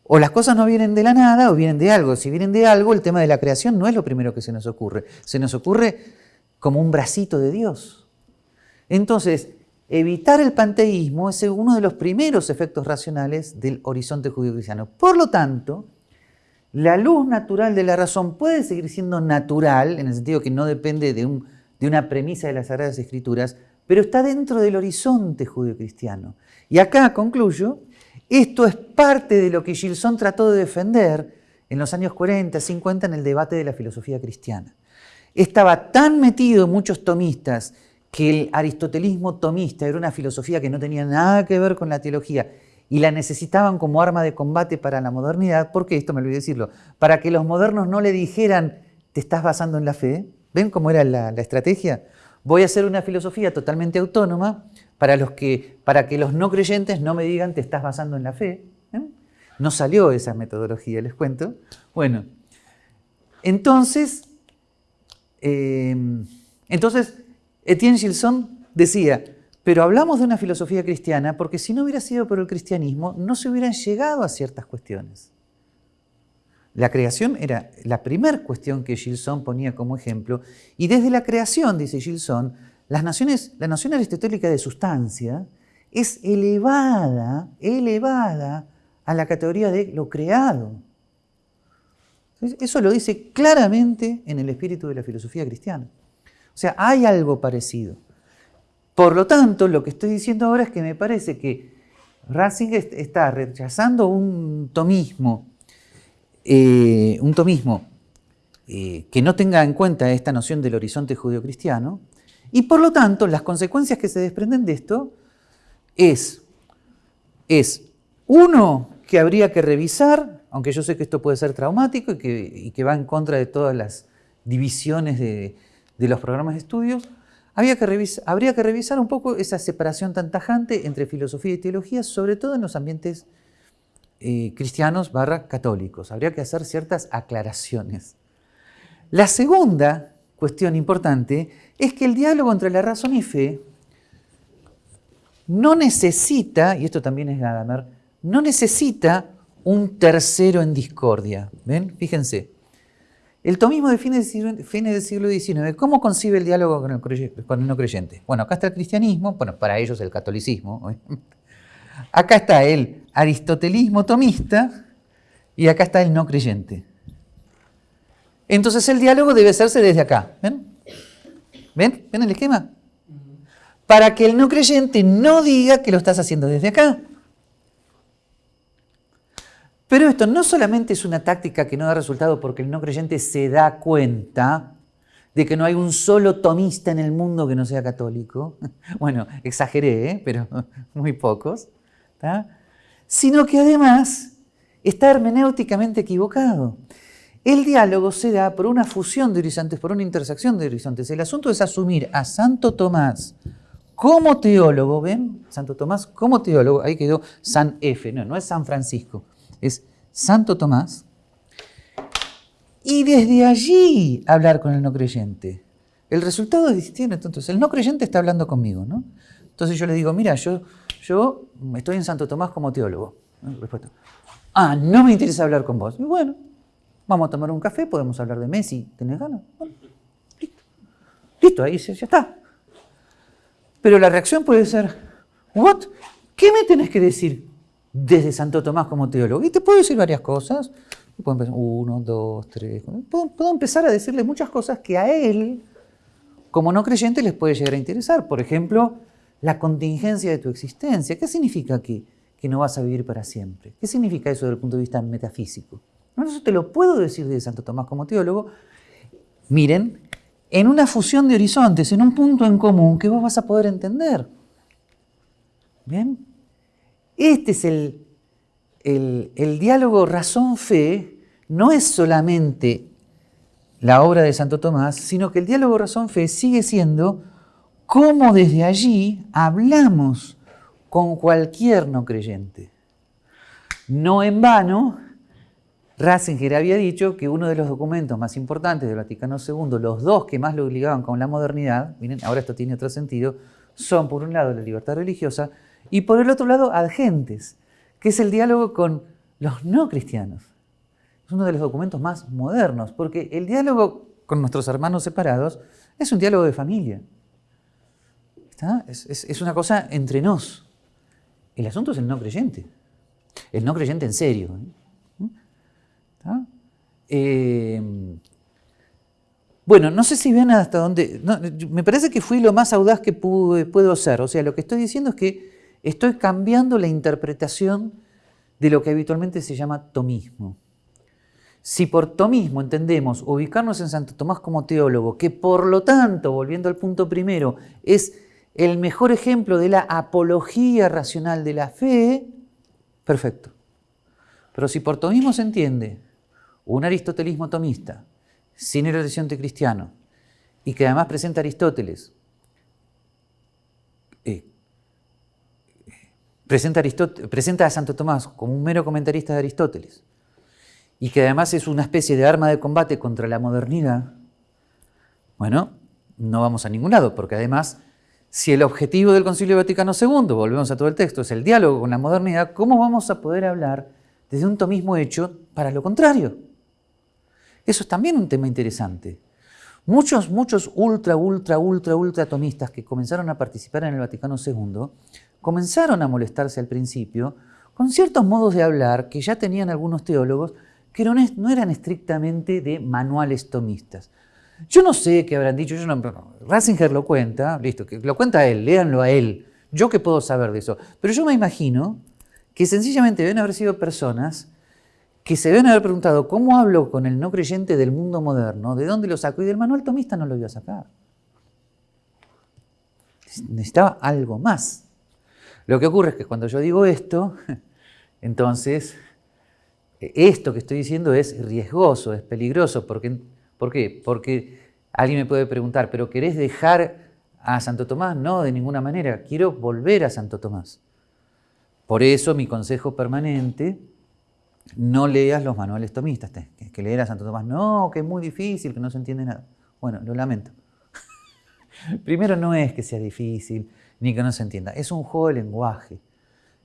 O las cosas no vienen de la nada o vienen de algo. Si vienen de algo, el tema de la creación no es lo primero que se nos ocurre. Se nos ocurre como un bracito de Dios. Entonces, evitar el panteísmo es uno de los primeros efectos racionales del horizonte judío-cristiano. Por lo tanto, la luz natural de la razón puede seguir siendo natural, en el sentido que no depende de, un, de una premisa de las Sagradas Escrituras, pero está dentro del horizonte judío-cristiano. Y acá concluyo, esto es parte de lo que Gilson trató de defender en los años 40, 50 en el debate de la filosofía cristiana. Estaba tan metido muchos tomistas que el aristotelismo tomista era una filosofía que no tenía nada que ver con la teología y la necesitaban como arma de combate para la modernidad, porque esto me olvidé decirlo, para que los modernos no le dijeran, te estás basando en la fe. ¿Ven cómo era la, estrategia? Voy a hacer una filosofía totalmente autónoma para, los que, para que los no creyentes no me digan, te estás basando en la fe. ¿eh? No salió esa metodología, les cuento. Bueno, entonces, eh, entonces Etienne Gilson decía, pero hablamos de una filosofía cristiana porque si no hubiera sido por el cristianismo, no se hubieran llegado a ciertas cuestiones. La creación era la primera cuestión que Gilson ponía como ejemplo, y desde la creación, dice Gilson, la noción aristotélica de sustancia es elevada, elevada a la categoría de lo creado. Eso lo dice claramente en el espíritu de la filosofía cristiana. O sea, hay algo parecido. Por lo tanto, lo que estoy diciendo ahora es que me parece que Ratzinger está rechazando un tomismo, eh, un tomismo eh, que no tenga en cuenta esta noción del horizonte judio-cristiano, y por lo tanto las consecuencias que se desprenden de esto es, es uno, que habría que revisar, aunque yo sé que esto puede ser traumático y que, va en contra de todas las divisiones de, de los programas de estudios, que habría que revisar un poco esa separación tan tajante entre filosofía y teología, sobre todo en los ambientes eh, cristianos barra católicos. Habría que hacer ciertas aclaraciones. La segunda cuestión importante es que el diálogo entre la razón y fe no necesita, y esto también es Gadamer, no necesita un tercero en discordia. ¿Ven? Fíjense. El tomismo de fines del siglo XIX, ¿cómo concibe el diálogo con el, no creyente? Bueno, acá está el cristianismo, bueno, para ellos el catolicismo. Acá está el aristotelismo tomista y acá está el no creyente. Entonces el diálogo debe hacerse desde acá. ¿Ven? ¿Ven? ¿Ven el esquema? Para que el no creyente no diga que lo estás haciendo desde acá. Pero esto no solamente es una táctica que no da resultado porque el no creyente se da cuenta de que no hay un solo tomista en el mundo que no sea católico. Bueno, exageré, ¿eh? pero muy pocos. Sino que además está hermenéuticamente equivocado. El diálogo se da por una fusión de horizontes, por una intersección de horizontes. El asunto es asumir a Santo Tomás como teólogo, ¿ven? Santo Tomás como teólogo, ahí quedó San F, no, no es San Francisco es Santo Tomás, y desde allí hablar con el no creyente. El resultado es distinto. Entonces, el no creyente está hablando conmigo, ¿no? Entonces yo le digo, mira, yo, yo estoy en Santo Tomás como teólogo. Respuesta. Ah, no me interesa hablar con vos. Y bueno, vamos a tomar un café, podemos hablar de Messi. ¿Tenés ganas? listo. Listo, ahí ya está. Pero la reacción puede ser, ¿what? ¿Qué me tenés que decir? desde Santo Tomás como teólogo. Y te puedo decir varias cosas. Puedo empezar, uno, dos, tres. Puedo, empezar a decirle muchas cosas que a él, como no creyente, les puede llegar a interesar. Por ejemplo, la contingencia de tu existencia. ¿Qué significa que, que no vas a vivir para siempre? ¿Qué significa eso desde el punto de vista metafísico? eso te lo puedo decir desde Santo Tomás como teólogo. Miren, en una fusión de horizontes, en un punto en común que vos vas a poder entender. ¿Bien? Este es el, el, diálogo razón-fe, no es solamente la obra de Santo Tomás, sino que el diálogo razón-fe sigue siendo cómo desde allí hablamos con cualquier no creyente. No en vano, Ratzinger había dicho que uno de los documentos más importantes del Vaticano II, los dos que más lo obligaban con la modernidad, miren, ahora esto tiene otro sentido, son por un lado la libertad religiosa y por el otro lado adgentes, que es el diálogo con los no cristianos. Es uno de los documentos más modernos, porque el diálogo con nuestros hermanos separados es un diálogo de familia. Es, una cosa entre nos. El asunto es el no creyente. El no creyente en serio. ¿eh? Bueno, no sé si ven hasta dónde... me parece que fui lo más audaz que puedo ser. O sea, lo que estoy diciendo es que estoy cambiando la interpretación de lo que habitualmente se llama tomismo. Si por tomismo entendemos ubicarnos en Santo Tomás como teólogo, que por lo tanto, volviendo al punto primero, es el mejor ejemplo de la apología racional de la fe, perfecto. Pero si por tomismo se entiende un aristotelismo tomista, sin el horizonte cristiano, y que además presenta a Aristóteles, eh, presenta, presenta a Santo Tomás como un mero comentarista de Aristóteles, y que además es una especie de arma de combate contra la modernidad, bueno, no vamos a ningún lado, porque además, si el objetivo del Concilio Vaticano II, volvemos a todo el texto, es el diálogo con la modernidad, ¿cómo vamos a poder hablar desde un tomismo hecho para lo contrario? Eso es también un tema interesante. Muchos, muchos ultra, ultra, ultra, ultra atomistas que comenzaron a participar en el Vaticano II comenzaron a molestarse al principio con ciertos modos de hablar que ya tenían algunos teólogos que no, eran estrictamente de manuales tomistas. Yo no sé qué habrán dicho, yo no, Ratzinger lo cuenta, listo, lo cuenta él, léanlo a él. Yo qué puedo saber de eso. Pero yo me imagino que sencillamente deben haber sido personas que se deben haber preguntado, ¿cómo hablo con el no creyente del mundo moderno? ¿De dónde lo saco? Y del manual tomista no lo iba a sacar. Necesitaba algo más. Lo que ocurre es que cuando yo digo esto, entonces esto que estoy diciendo es riesgoso, es peligroso. Porque, ¿Por qué? Porque alguien me puede preguntar, ¿pero querés dejar a Santo Tomás? No, de ninguna manera. Quiero volver a Santo Tomás. Por eso mi consejo permanente, no leas los manuales tomistas. Que, leer a Santo Tomás, no, que es muy difícil, que no se entiende nada. Bueno, lo lamento. Primero no es que sea difícil, ni que no se entienda. Es un juego de lenguaje.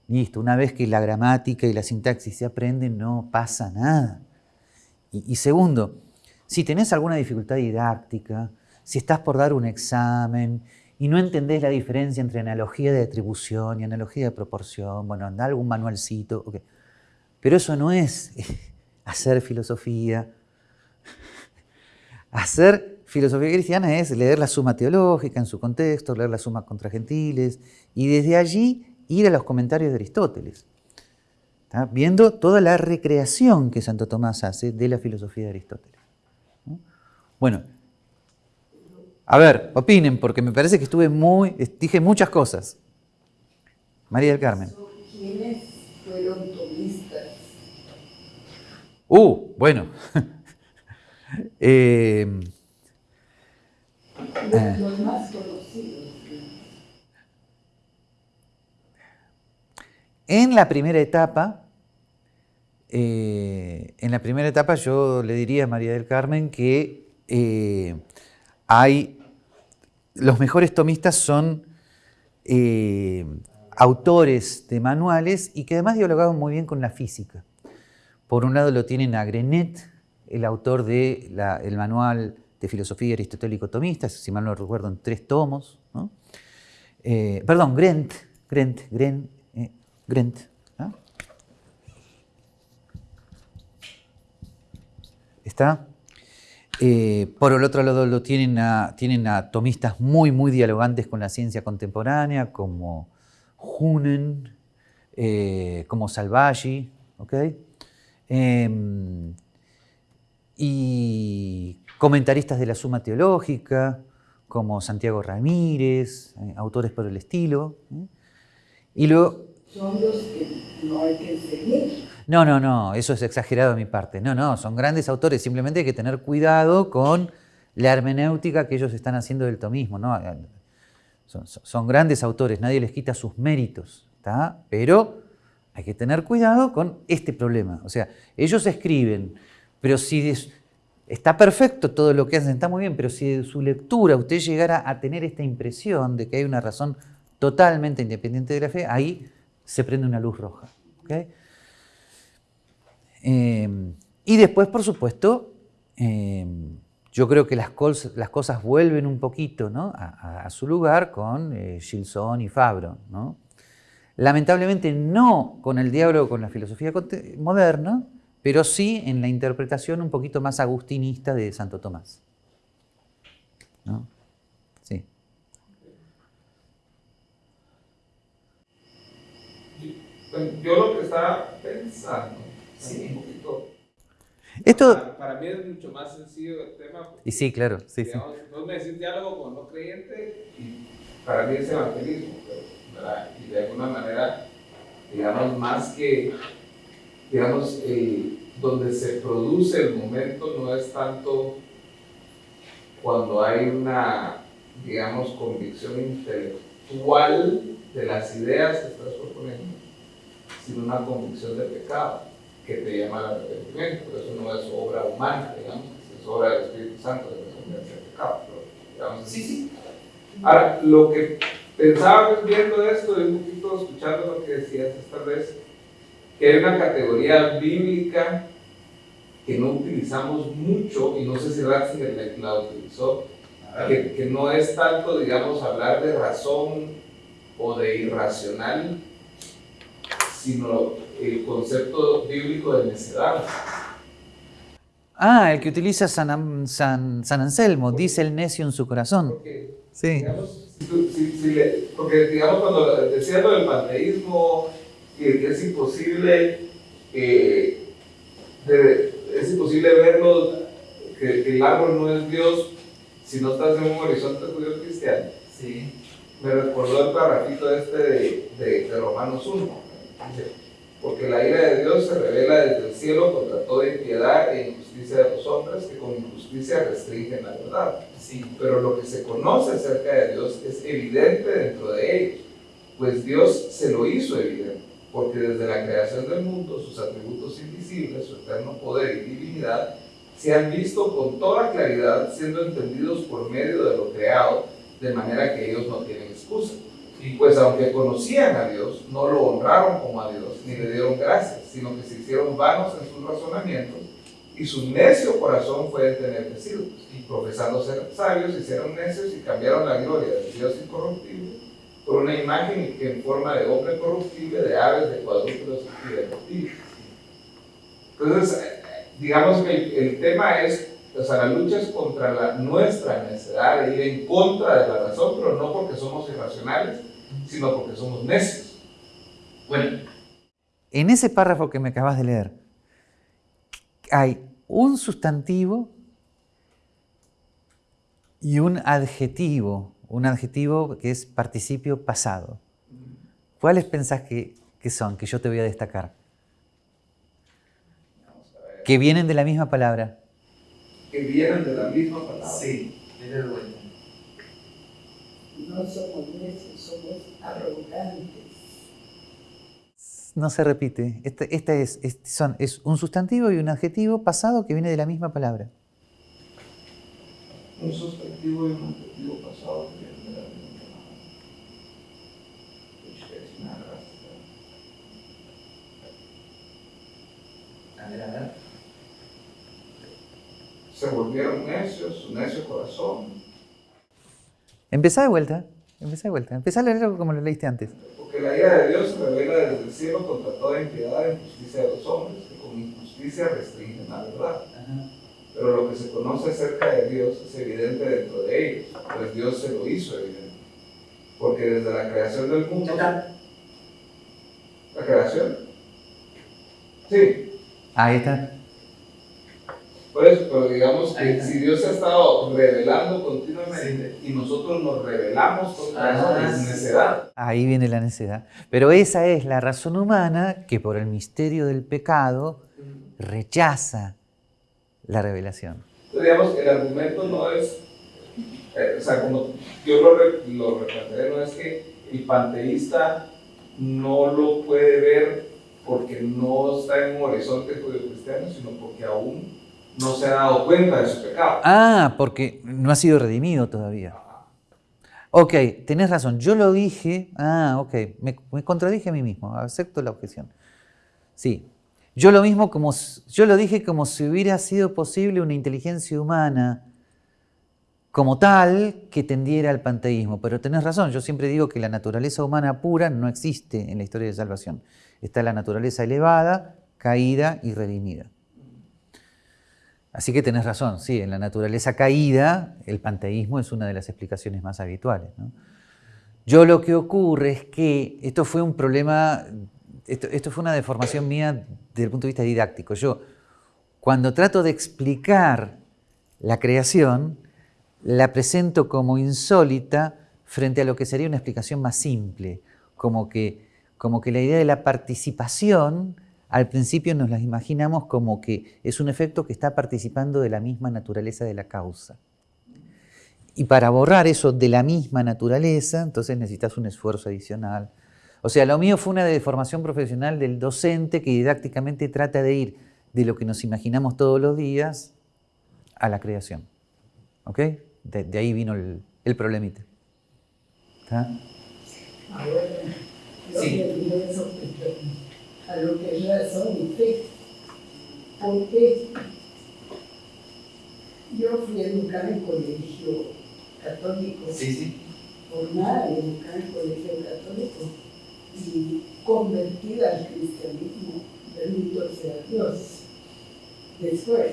Listo, una vez que la gramática y la sintaxis se aprenden, no pasa nada. Y, segundo, si tenés alguna dificultad didáctica, si estás por dar un examen y no entendés la diferencia entre analogía de atribución y analogía de proporción, bueno, anda algún manualcito, pero eso no es hacer filosofía. Hacer filosofía cristiana es leer la suma teológica en su contexto, leer la suma contra gentiles, y desde allí ir a los comentarios de Aristóteles, viendo toda la recreación que Santo Tomás hace de la filosofía de Aristóteles. Bueno, a ver, opinen, porque me parece que estuve muy, dije muchas cosas. María del Carmen. ¿Quiénes fueron tomistas? Uh, bueno. eh, los más conocidos. En la primera etapa, eh, en la primera etapa yo le diría a María del Carmen que eh, hay, los mejores tomistas son eh, autores de manuales y que además dialogaban muy bien con la física. Por un lado lo tienen a Grenet, el autor del manual de filosofía aristotélico tomista, si mal no recuerdo, en tres tomos. perdón, Grent, Grent, Grent Grent. ¿Está? Eh, por el otro lado lo tienen a, tienen a muy, muy dialogantes con la ciencia contemporánea, como Hunen, eh, como Salvaggi, em, y comentaristas de la Suma Teológica, como Santiago Ramírez, eh, autores por el estilo. Y luego son los que no hay que seguir. No, no, no, eso es exagerado de mi parte. No, no, son grandes autores, simplemente hay que tener cuidado con la hermenéutica que ellos están haciendo del tomismo. ¿no? Son, grandes autores, nadie les quita sus méritos, ¿está? pero hay que tener cuidado con este problema. O sea, ellos escriben, pero si está perfecto todo lo que hacen, está muy bien, pero si de su lectura usted llegara a tener esta impresión de que hay una razón totalmente independiente de la fe, ahí se prende una luz roja. Em, y después, por supuesto, em, yo creo que las, cosas vuelven un poquito a, su lugar con eh, Gilson y Fabro. Lamentablemente no con el diálogo con la filosofía moderna, pero sí en la interpretación un poquito más agustinista de Santo Tomás. Sí. Yo lo que estaba pensando, sí. un poquito esto... Para, mí es mucho más sencillo el tema. y sí, claro. Sí, digamos, sí. No me decís diálogo con no creyente y para mí es evangelismo. ¿verdad? Y de alguna manera, digamos, más que, digamos, eh, donde se produce el momento no es tanto cuando hay una, digamos, convicción intelectual de las ideas que estás proponiendo, sino una convicción de pecado que te llama al arrepentimiento, pero eso no es obra humana, digamos, es obra del Espíritu Santo de resolverse el pecado. digamos, sí, sí. Ahora, lo que pensaba viendo esto y un poquito escuchando lo que decías esta vez, que hay una categoría bíblica que no utilizamos mucho, y no sé si Ratzinger la utilizó, que, que no es tanto, digamos, hablar de razón o de irracional, sino el concepto bíblico de necedad. Ah, el que utiliza San, San, San Anselmo, dice el necio en su corazón. Porque, sí. Digamos, porque digamos cuando decía lo del panteísmo, que, es imposible, eh, es imposible verlo, que, el árbol no es Dios si no estás en un horizonte judío cristiano. Sí. Me recordó el parrafito este de, de, de Romanos 1 porque la ira de Dios se revela desde el cielo contra toda impiedad e injusticia de los hombres que con injusticia restringen la verdad. Sí. Pero lo que se conoce acerca de Dios es evidente dentro de ellos, pues Dios se lo hizo evidente, porque desde la creación del mundo sus atributos invisibles, su eterno poder y divinidad, se han visto con toda claridad siendo entendidos por medio de lo creado, de manera que ellos no tienen excusa. Y pues aunque conocían a Dios, no lo honraron como a Dios, ni le dieron gracias, sino que se hicieron vanos en sus razonamientos, y su necio corazón fue entenebrecido. Y profesando ser sabios, hicieron necios y cambiaron la gloria del Dios incorruptible por una imagen en forma de hombre corruptible, de aves, de cuadrúpedos y de reptiles. Entonces, digamos que el, tema es o sea, la lucha es contra la, nuestra necesidad de ir en contra de la razón, pero no porque somos irracionales, sino porque somos necios. Bueno. En ese párrafo que me acabas de leer, hay un sustantivo y un adjetivo, un adjetivo que es participio pasado. ¿Cuáles pensás que, que son, que yo te voy a destacar? Que vienen de la misma palabra. Que vienen de la misma palabra. Sí, de vuelta. No somos necios, somos arrogantes. No se repite. Este, este es, son, es un sustantivo y un adjetivo pasado que viene de la misma palabra. Un sustantivo y un adjetivo pasado que viene de la misma palabra. A ver, a ver. Se volvieron necios, su necio corazón Empezá de vuelta, empezá de vuelta, empezá a leerlo como lo leíste antes. Porque la ira de Dios se revela desde el cielo contra toda impiedad e injusticia de los hombres, que con injusticia restringen la verdad. Pero lo que se conoce acerca de Dios es evidente dentro de ellos, pues Dios se lo hizo evidente. Porque desde la creación del mundo... ¿La creación? Sí. Ahí está. Por eso, pero digamos que si Dios se ha estado revelando continuamente y nosotros nos revelamos contra es necedad. Ahí viene la necedad. Pero esa es la razón humana que por el misterio del pecado rechaza la revelación. Entonces, digamos, el argumento no es, eh, o sea, como yo lo, lo replantearé, no es que el panteísta no lo puede ver porque no está en un horizonte judío-cristiano, sino porque aún no se ha dado cuenta de su pecado. Ah, porque no ha sido redimido todavía. Ok, tenés razón. Yo lo dije. Ah, ok. Me, contradije a mí mismo. Acepto la objeción. Sí. Yo lo mismo como. Yo lo dije como si hubiera sido posible una inteligencia humana como tal que tendiera al panteísmo. Pero tenés razón. Yo siempre digo que la naturaleza humana pura no existe en la historia de salvación. Está la naturaleza elevada, caída y redimida. Así que tenés razón, sí, en la naturaleza caída el panteísmo es una de las explicaciones más habituales. Yo lo que ocurre es que esto fue un problema, esto, fue una deformación mía desde el punto de vista didáctico. Yo, cuando trato de explicar la creación, la presento como insólita frente a lo que sería una explicación más simple, como que, como que la idea de la participación al principio nos las imaginamos como que es un efecto que está participando de la misma naturaleza de la causa. Y para borrar eso de la misma naturaleza, entonces necesitas un esfuerzo adicional. O sea, lo mío fue una deformación profesional del docente que didácticamente trata de ir de lo que nos imaginamos todos los días a la creación. ¿Ok? De, ahí vino el, el problemita. ¿Está? sí a lo que es razón y fe. Porque yo fui educada en colegio católico, sí, sí. formada y educada en colegio católico y convertida al cristianismo, bendito sea Dios, después.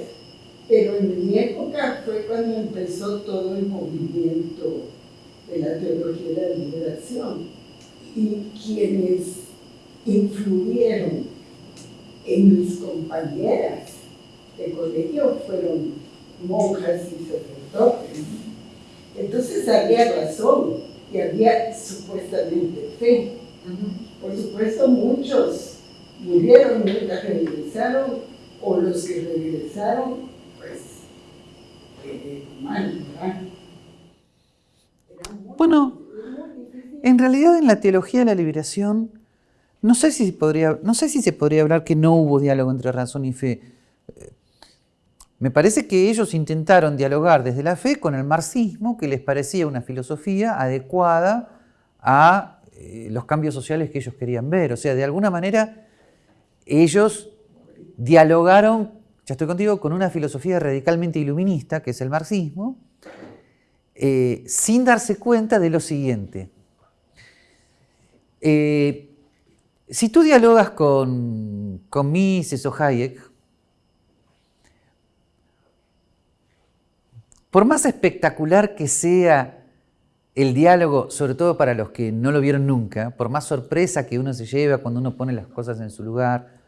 Pero en mi época fue cuando empezó todo el movimiento de la teología de la liberación y quienes influyeron en mis compañeras de colegio fueron monjas y sacerdotes. Entonces había razón y había supuestamente fe. Por supuesto, muchos murieron, nunca regresaron, o los que regresaron, pues, eh, mal, Bueno, en realidad en la teología de la liberación no sé, si se podría hablar que no hubo diálogo entre razón y fe. Me parece que ellos intentaron dialogar desde la fe con el marxismo, que les parecía una filosofía adecuada a eh, los cambios sociales que ellos querían ver. O sea, de alguna manera ellos dialogaron, ya estoy contigo, con una filosofía radicalmente iluminista, que es el marxismo, eh, sin darse cuenta de lo siguiente. Eh, si tú dialogas con, Mises o Hayek, por más espectacular que sea el diálogo, sobre todo para los que no lo vieron nunca, por más sorpresa que uno se lleva cuando uno pone las cosas en su lugar,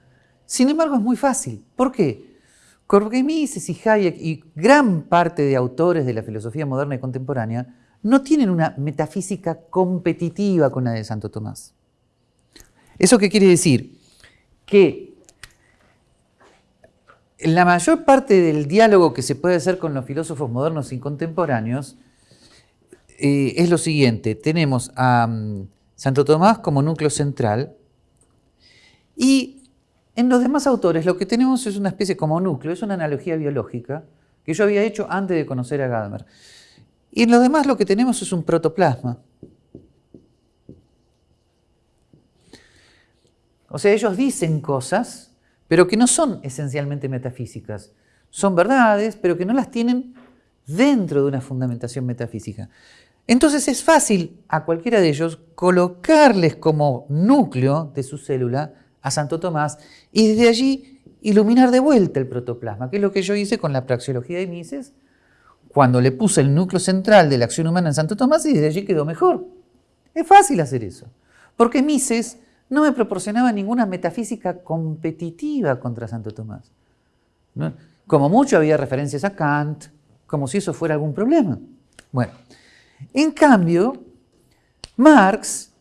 sin embargo es muy fácil. ¿Por qué? Porque Mises y Hayek y gran parte de autores de la filosofía moderna y contemporánea no tienen una metafísica competitiva con la de Santo Tomás. ¿Eso qué quiere decir? Que la mayor parte del diálogo que se puede hacer con los filósofos modernos y contemporáneos eh, es lo siguiente. Tenemos a mm, Santo Tomás como núcleo central y en los demás autores lo que tenemos es una especie como núcleo, es una analogía biológica que yo había hecho antes de conocer a Gadamer. Y en los demás lo que tenemos es un protoplasma. O sea, ellos dicen cosas, pero que no son esencialmente metafísicas. Son verdades, pero que no las tienen dentro de una fundamentación metafísica. Entonces es fácil a cualquiera de ellos colocarles como núcleo de su célula a Santo Tomás y desde allí iluminar de vuelta el protoplasma, que es lo que yo hice con la praxeología de Mises, cuando le puse el núcleo central de la acción humana en Santo Tomás y desde allí quedó mejor. Es fácil hacer eso, porque Mises no me proporcionaba ninguna metafísica competitiva contra Santo Tomás. Como mucho había referencias a Kant, como si eso fuera algún problema. Bueno, en cambio, Marx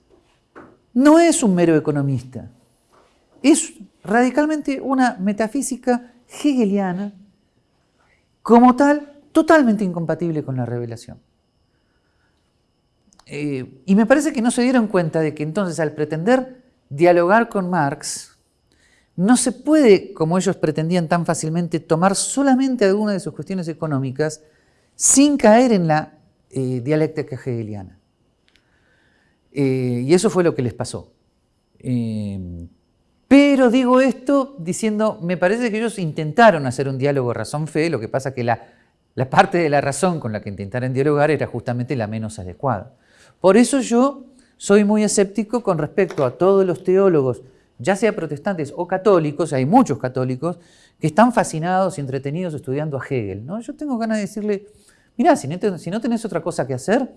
no es un mero economista, es radicalmente una metafísica hegeliana, como tal, totalmente incompatible con la revelación. Eh, y me parece que no se dieron cuenta de que entonces al pretender dialogar con Marx, no se puede, como ellos pretendían tan fácilmente, tomar solamente alguna de sus cuestiones económicas sin caer en la eh, dialéctica hegeliana. Eh, y eso fue lo que les pasó. Eh, pero digo esto diciendo, me parece que ellos intentaron hacer un diálogo razón-fe, lo que pasa que la, la parte de la razón con la que intentaron dialogar era justamente la menos adecuada. Por eso yo soy muy escéptico con respecto a todos los teólogos, ya sea protestantes o católicos, hay muchos católicos, que están fascinados y entretenidos estudiando a Hegel. ¿no? Yo tengo ganas de decirle, mira, si, no tenés otra cosa que hacer,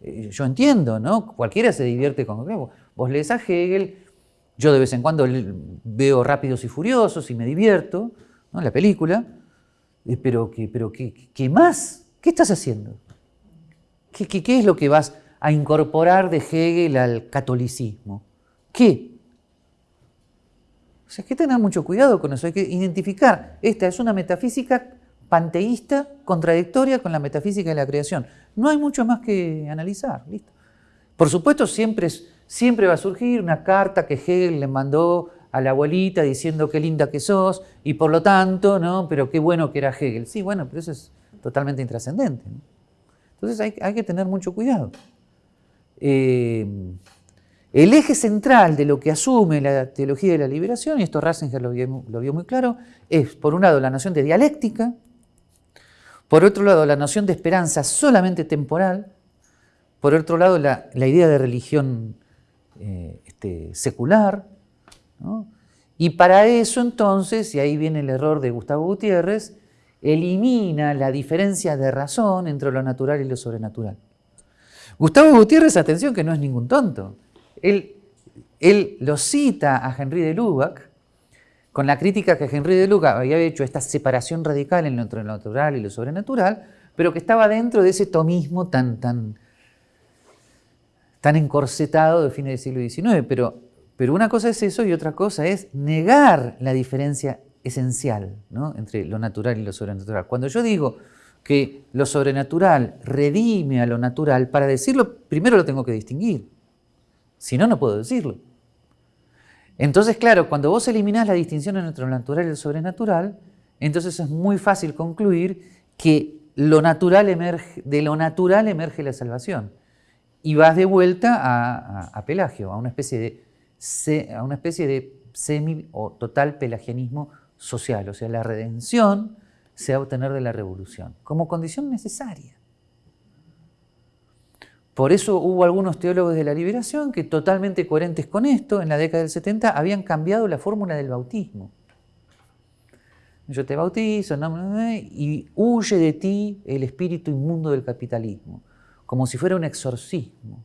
eh, yo entiendo, ¿no? Cualquiera se divierte con... Vos lees a Hegel, yo de vez en cuando veo Rápidos y Furiosos y me divierto, ¿no? La película, eh, pero, ¿qué, pero ¿qué, más? ¿Qué estás haciendo? ¿Qué, qué es lo que vas a incorporar de Hegel al catolicismo. ¿Qué? O sea, hay que tener mucho cuidado con eso, hay que identificar, esta es una metafísica panteísta contradictoria con la metafísica de la creación. No hay mucho más que analizar, listo. Por supuesto, siempre, va a surgir una carta que Hegel le mandó a la abuelita diciendo qué linda que sos y por lo tanto, ¿no? Pero qué bueno que era Hegel. Sí, bueno, pero eso es totalmente intrascendente. Entonces hay que tener mucho cuidado. Eh, el eje central de lo que asume la teología de la liberación, y esto Ratzinger lo vio, muy claro, es por un lado la noción de dialéctica, por otro lado la noción de esperanza solamente temporal, por otro lado la, idea de religión eh, este, secular, y para eso entonces, y ahí viene el error de Gustavo Gutiérrez, elimina la diferencia de razón entre lo natural y lo sobrenatural. Gustavo Gutiérrez, atención, que no es ningún tonto. Él, él lo cita a Henry de Lubac con la crítica que Henry de Lubac había hecho esta separación radical entre lo natural y lo sobrenatural, pero que estaba dentro de ese tomismo tan, tan, tan encorsetado de fines del siglo XIX. Pero, pero una cosa es eso y otra cosa es negar la diferencia esencial entre lo natural y lo sobrenatural. Cuando yo digo que lo sobrenatural redime a lo natural, para decirlo primero lo tengo que distinguir. Si no, no puedo decirlo. Entonces, claro, cuando vos eliminás la distinción entre lo natural y lo sobrenatural, entonces es muy fácil concluir que lo natural emerge, de lo natural emerge la salvación. Y vas de vuelta a, Pelagio, a una especie de, a una especie de semi o total pelagianismo social. O sea, la redención se va a obtener de la revolución, como condición necesaria. Por eso hubo algunos teólogos de la liberación que totalmente coherentes con esto, en la década del 70, habían cambiado la fórmula del bautismo. Yo te bautizo y huye de ti el espíritu inmundo del capitalismo, como si fuera un exorcismo.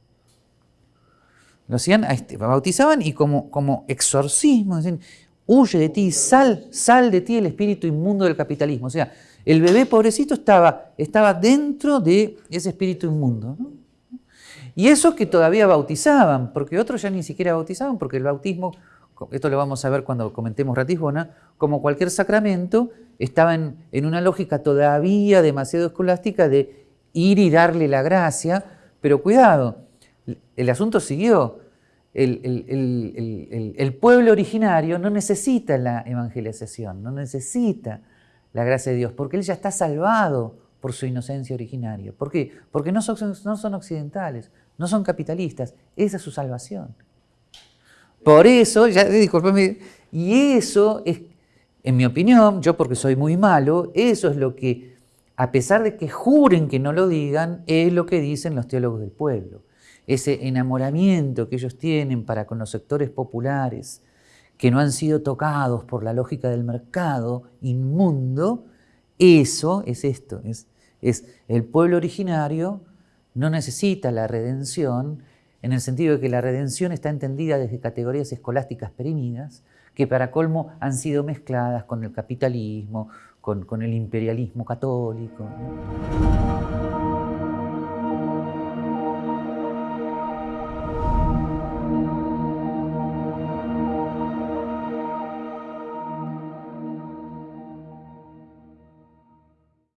Lo hacían, este, bautizaban y como, como exorcismo, decían, huye de ti, sal, sal de ti el espíritu inmundo del capitalismo. O sea, el bebé pobrecito estaba, estaba dentro de ese espíritu inmundo. Y eso que todavía bautizaban, porque otros ya ni siquiera bautizaban, porque el bautismo, esto lo vamos a ver cuando comentemos Ratisbona, como cualquier sacramento, estaba en una lógica todavía demasiado escolástica de ir y darle la gracia, pero cuidado, el asunto siguió el, pueblo originario no necesita la evangelización, no necesita la gracia de Dios, porque él ya está salvado por su inocencia originaria. ¿Por qué? Porque no son, occidentales, no son capitalistas, esa es su salvación. Por eso, ya disculpame, y eso es, en mi opinión, yo porque soy muy malo, eso es lo que, a pesar de que juren que no lo digan, es lo que dicen los teólogos del pueblo ese enamoramiento que ellos tienen para con los sectores populares que no han sido tocados por la lógica del mercado inmundo, eso es esto, es, es el pueblo originario no necesita la redención en el sentido de que la redención está entendida desde categorías escolásticas perimidas, que para colmo han sido mezcladas con el capitalismo, con, con el imperialismo católico.